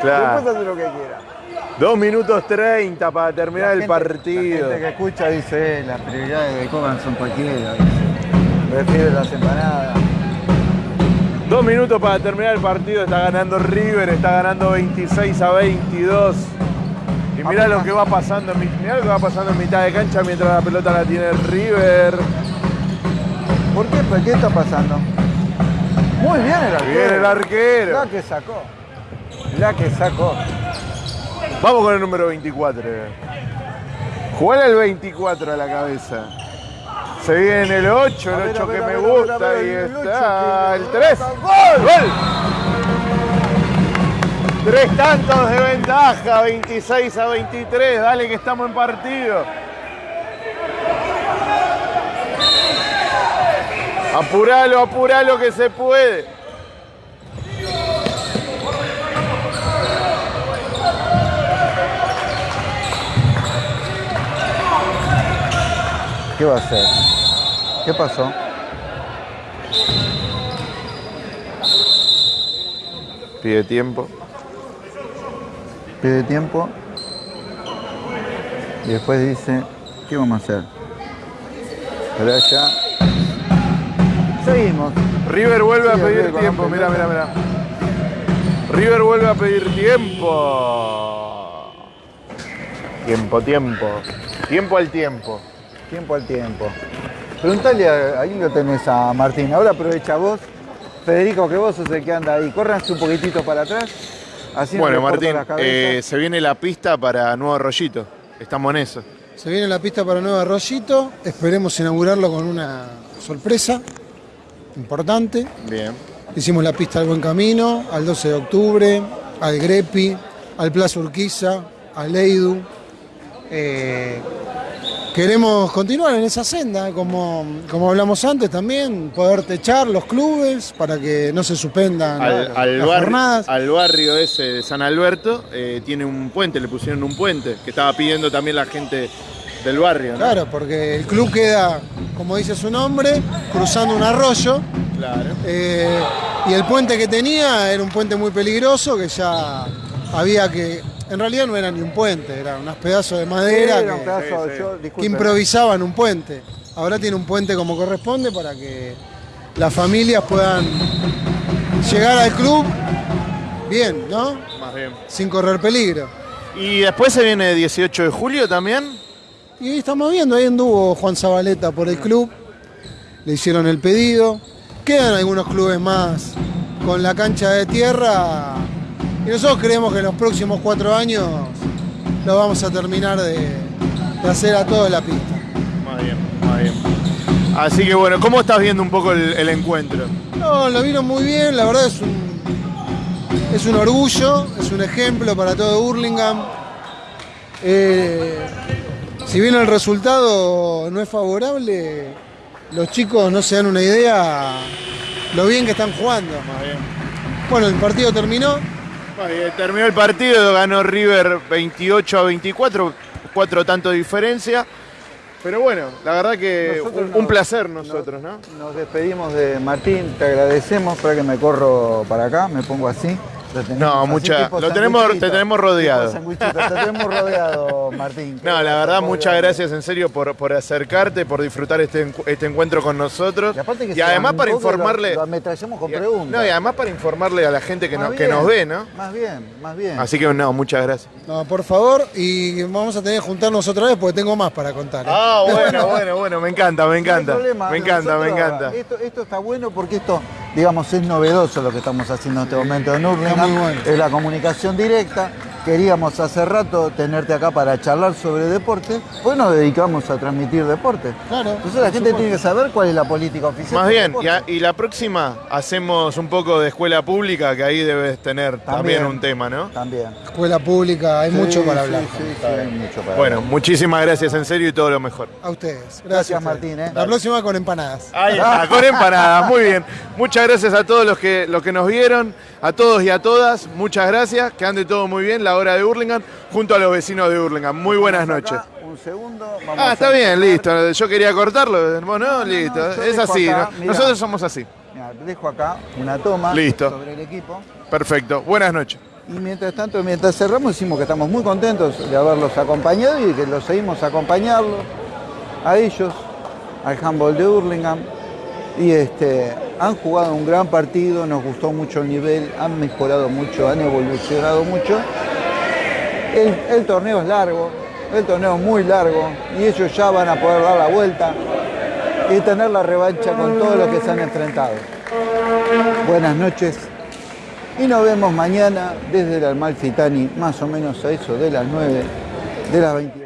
[SPEAKER 1] Claro.
[SPEAKER 2] Después hace lo que quiera.
[SPEAKER 1] Dos minutos 30 para terminar
[SPEAKER 2] La
[SPEAKER 1] el
[SPEAKER 2] gente- La
[SPEAKER 1] partido.
[SPEAKER 2] gente que escucha dice, eh, las prioridades de Coban son cualquiera. dice. Prefiere las empanadas.
[SPEAKER 1] Dos minutos para terminar el partido. Está ganando River, está ganando 26 a 22. Y mirá lo que va pasando, mirá lo que va pasando en mitad de cancha mientras la pelota la tiene River.
[SPEAKER 2] ¿Por qué? ¿Por qué está pasando? Muy bien el arquero.
[SPEAKER 1] Bien el arquero.
[SPEAKER 2] La que sacó. La que sacó.
[SPEAKER 1] Vamos con el número 24. Jugale el 24 a la cabeza. Se viene el 8,
[SPEAKER 2] A
[SPEAKER 1] el
[SPEAKER 2] ver,
[SPEAKER 1] 8
[SPEAKER 2] a ver,
[SPEAKER 1] que me gusta. Ahí está. El
[SPEAKER 2] me
[SPEAKER 1] 3.
[SPEAKER 2] gusta.
[SPEAKER 1] ¡Gol! Tres tantos de ventaja, 26 a 23. Dale que estamos en partido. Apuralo, apuralo que se puede.
[SPEAKER 2] ¿Qué va a hacer? ¿Qué pasó?
[SPEAKER 1] Pide tiempo.
[SPEAKER 2] Pide tiempo. Y después dice, ¿qué vamos a hacer? Pero ya. Seguimos.
[SPEAKER 1] River vuelve a pedir
[SPEAKER 2] River
[SPEAKER 1] tiempo. Mira, mira, mira. River vuelve a pedir tiempo. Tiempo, tiempo. Tiempo al tiempo.
[SPEAKER 2] Tiempo al tiempo. Preguntale, a- ahí lo tenés a Martín. Ahora aprovecha vos. Federico, que vos sos el que anda ahí. Córranse un poquitito para atrás. Así no
[SPEAKER 1] bueno, Martín, eh, se viene la pista para Nuevo Rollito. Estamos en eso.
[SPEAKER 4] Se viene la pista para Nuevo Arroyito. Esperemos inaugurarlo con una sorpresa importante.
[SPEAKER 1] Bien.
[SPEAKER 4] Hicimos la pista al Buen Camino, al 12 de octubre, al Grepi, al Plaza Urquiza, al Eidu. Eh, queremos continuar en esa senda, como, como hablamos antes también, poder techar los clubes para que no se suspendan
[SPEAKER 1] Al, al
[SPEAKER 4] las
[SPEAKER 1] barrio,
[SPEAKER 4] jornadas.
[SPEAKER 1] al barrio ese de San Alberto eh, tiene un puente, le pusieron un puente, que estaba pidiendo también la gente del barrio. ¿no?
[SPEAKER 4] Claro, porque el club queda, como dice su nombre, cruzando un arroyo.
[SPEAKER 1] Claro.
[SPEAKER 4] Eh, y el puente que tenía era un puente muy peligroso que ya había que. En realidad no era ni un puente, eran unos pedazos de madera
[SPEAKER 2] un
[SPEAKER 4] que,
[SPEAKER 2] pedazo,
[SPEAKER 1] sí, sí.
[SPEAKER 2] yo,
[SPEAKER 4] que
[SPEAKER 2] disculpen.
[SPEAKER 4] improvisaban un puente. Ahora tiene un puente como corresponde para que las familias puedan llegar al club bien, ¿no?
[SPEAKER 1] Más bien.
[SPEAKER 4] Sin correr peligro.
[SPEAKER 1] Y después se viene 18 de julio también.
[SPEAKER 4] Y ahí estamos viendo, ahí anduvo Juan Zabaleta por el club, le hicieron el pedido. Quedan algunos clubes más con la cancha de tierra y nosotros creemos que en los próximos cuatro años lo vamos a terminar de, de hacer a toda la pista.
[SPEAKER 1] Más bien, más bien. Así que bueno, ¿cómo estás viendo un poco el, el encuentro?
[SPEAKER 4] No, lo vieron muy bien, la verdad es un, es un orgullo, es un ejemplo para todo Hurlingham. Eh, si bien el resultado no es favorable, los chicos no se dan una idea lo bien que están jugando.
[SPEAKER 1] Más bien.
[SPEAKER 4] Bueno, el partido terminó,
[SPEAKER 1] Terminó el partido, ganó River 28 a 24, cuatro tanto de diferencia. Pero bueno, la verdad que un, placer nosotros, ¿no?
[SPEAKER 2] Nos despedimos de Martín, te agradecemos. Para que me corro para acá, me pongo así. Lo
[SPEAKER 1] No,
[SPEAKER 2] así,
[SPEAKER 1] mucha- lo tenemos- te tenemos rodeado.
[SPEAKER 2] Te tenemos rodeado, Martín.
[SPEAKER 1] No, la verdad, muchas gracias en serio por, por acercarte, por disfrutar este, este encuentro con nosotros.
[SPEAKER 2] Y, aparte que
[SPEAKER 1] Y
[SPEAKER 2] se
[SPEAKER 1] además para
[SPEAKER 2] lo-
[SPEAKER 1] informarle.
[SPEAKER 2] Lo, ametrallamos con
[SPEAKER 1] y-
[SPEAKER 2] preguntas.
[SPEAKER 1] No, y además para informarle a la gente que,
[SPEAKER 2] Más
[SPEAKER 1] no- que nos ve, ¿no?
[SPEAKER 2] Más bien, más bien.
[SPEAKER 1] Así que no, muchas gracias.
[SPEAKER 4] no, por favor, y vamos a tener que juntarnos otra vez porque tengo más para contar. ¿eh?
[SPEAKER 1] Ah, bueno, bueno, bueno, me encanta, me
[SPEAKER 2] No hay
[SPEAKER 1] encanta.
[SPEAKER 2] problema,
[SPEAKER 1] Me encanta, me encanta.
[SPEAKER 2] Esto, esto está bueno porque esto, digamos, es novedoso lo que estamos haciendo en este momento en Hurlingham. Es la comunicación directa. Queríamos hace rato tenerte acá para charlar sobre deporte, pues nos dedicamos a transmitir deporte.
[SPEAKER 4] Claro,
[SPEAKER 2] Entonces la gente
[SPEAKER 4] supuesto.
[SPEAKER 2] tiene que saber cuál es la política oficial.
[SPEAKER 1] Más bien, y, a- y la próxima hacemos un poco de escuela pública, que ahí debes tener también,
[SPEAKER 2] También.
[SPEAKER 1] un tema, ¿no?
[SPEAKER 2] También.
[SPEAKER 4] Escuela pública, hay mucho
[SPEAKER 2] Sí,
[SPEAKER 4] para
[SPEAKER 2] sí,
[SPEAKER 4] hablar.
[SPEAKER 2] Sí, sí, hay mucho para
[SPEAKER 1] Bueno,
[SPEAKER 2] hablar.
[SPEAKER 1] muchísimas gracias en serio y todo lo mejor.
[SPEAKER 4] A ustedes. Gracias.
[SPEAKER 2] Martín, ¿eh?
[SPEAKER 4] La próxima con empanadas.
[SPEAKER 1] Ahí está, con empanadas, muy bien. Muchas gracias a todos los que, los que nos vieron, a todos y a todas, muchas gracias, que ande todo muy bien, la hora de Hurlingham, junto a los vecinos de Hurlingham. Muy buenas noches.
[SPEAKER 2] acá, Un segundo. Vamos
[SPEAKER 1] Ah,
[SPEAKER 2] a
[SPEAKER 1] está bien, listo. Yo quería cortarlo, vos no, listo. es así,
[SPEAKER 2] acá,
[SPEAKER 1] nosotros somos así.
[SPEAKER 2] Mirá, dejo acá una toma
[SPEAKER 1] Listo.
[SPEAKER 2] sobre el equipo.
[SPEAKER 1] Perfecto, buenas noches.
[SPEAKER 2] Y mientras tanto, mientras cerramos, decimos que estamos muy contentos de haberlos acompañado y que los seguimos acompañando a ellos, al handball de Hurlingham. Y este, han jugado un gran partido, nos gustó mucho el nivel, han mejorado mucho, han evolucionado mucho. El, torneo es largo, el torneo es muy largo y ellos ya van a poder dar la vuelta y tener la revancha con todos los que se han enfrentado. Buenas noches y nos vemos mañana desde el Almalfitani, más o menos a eso de las 9 de las 21.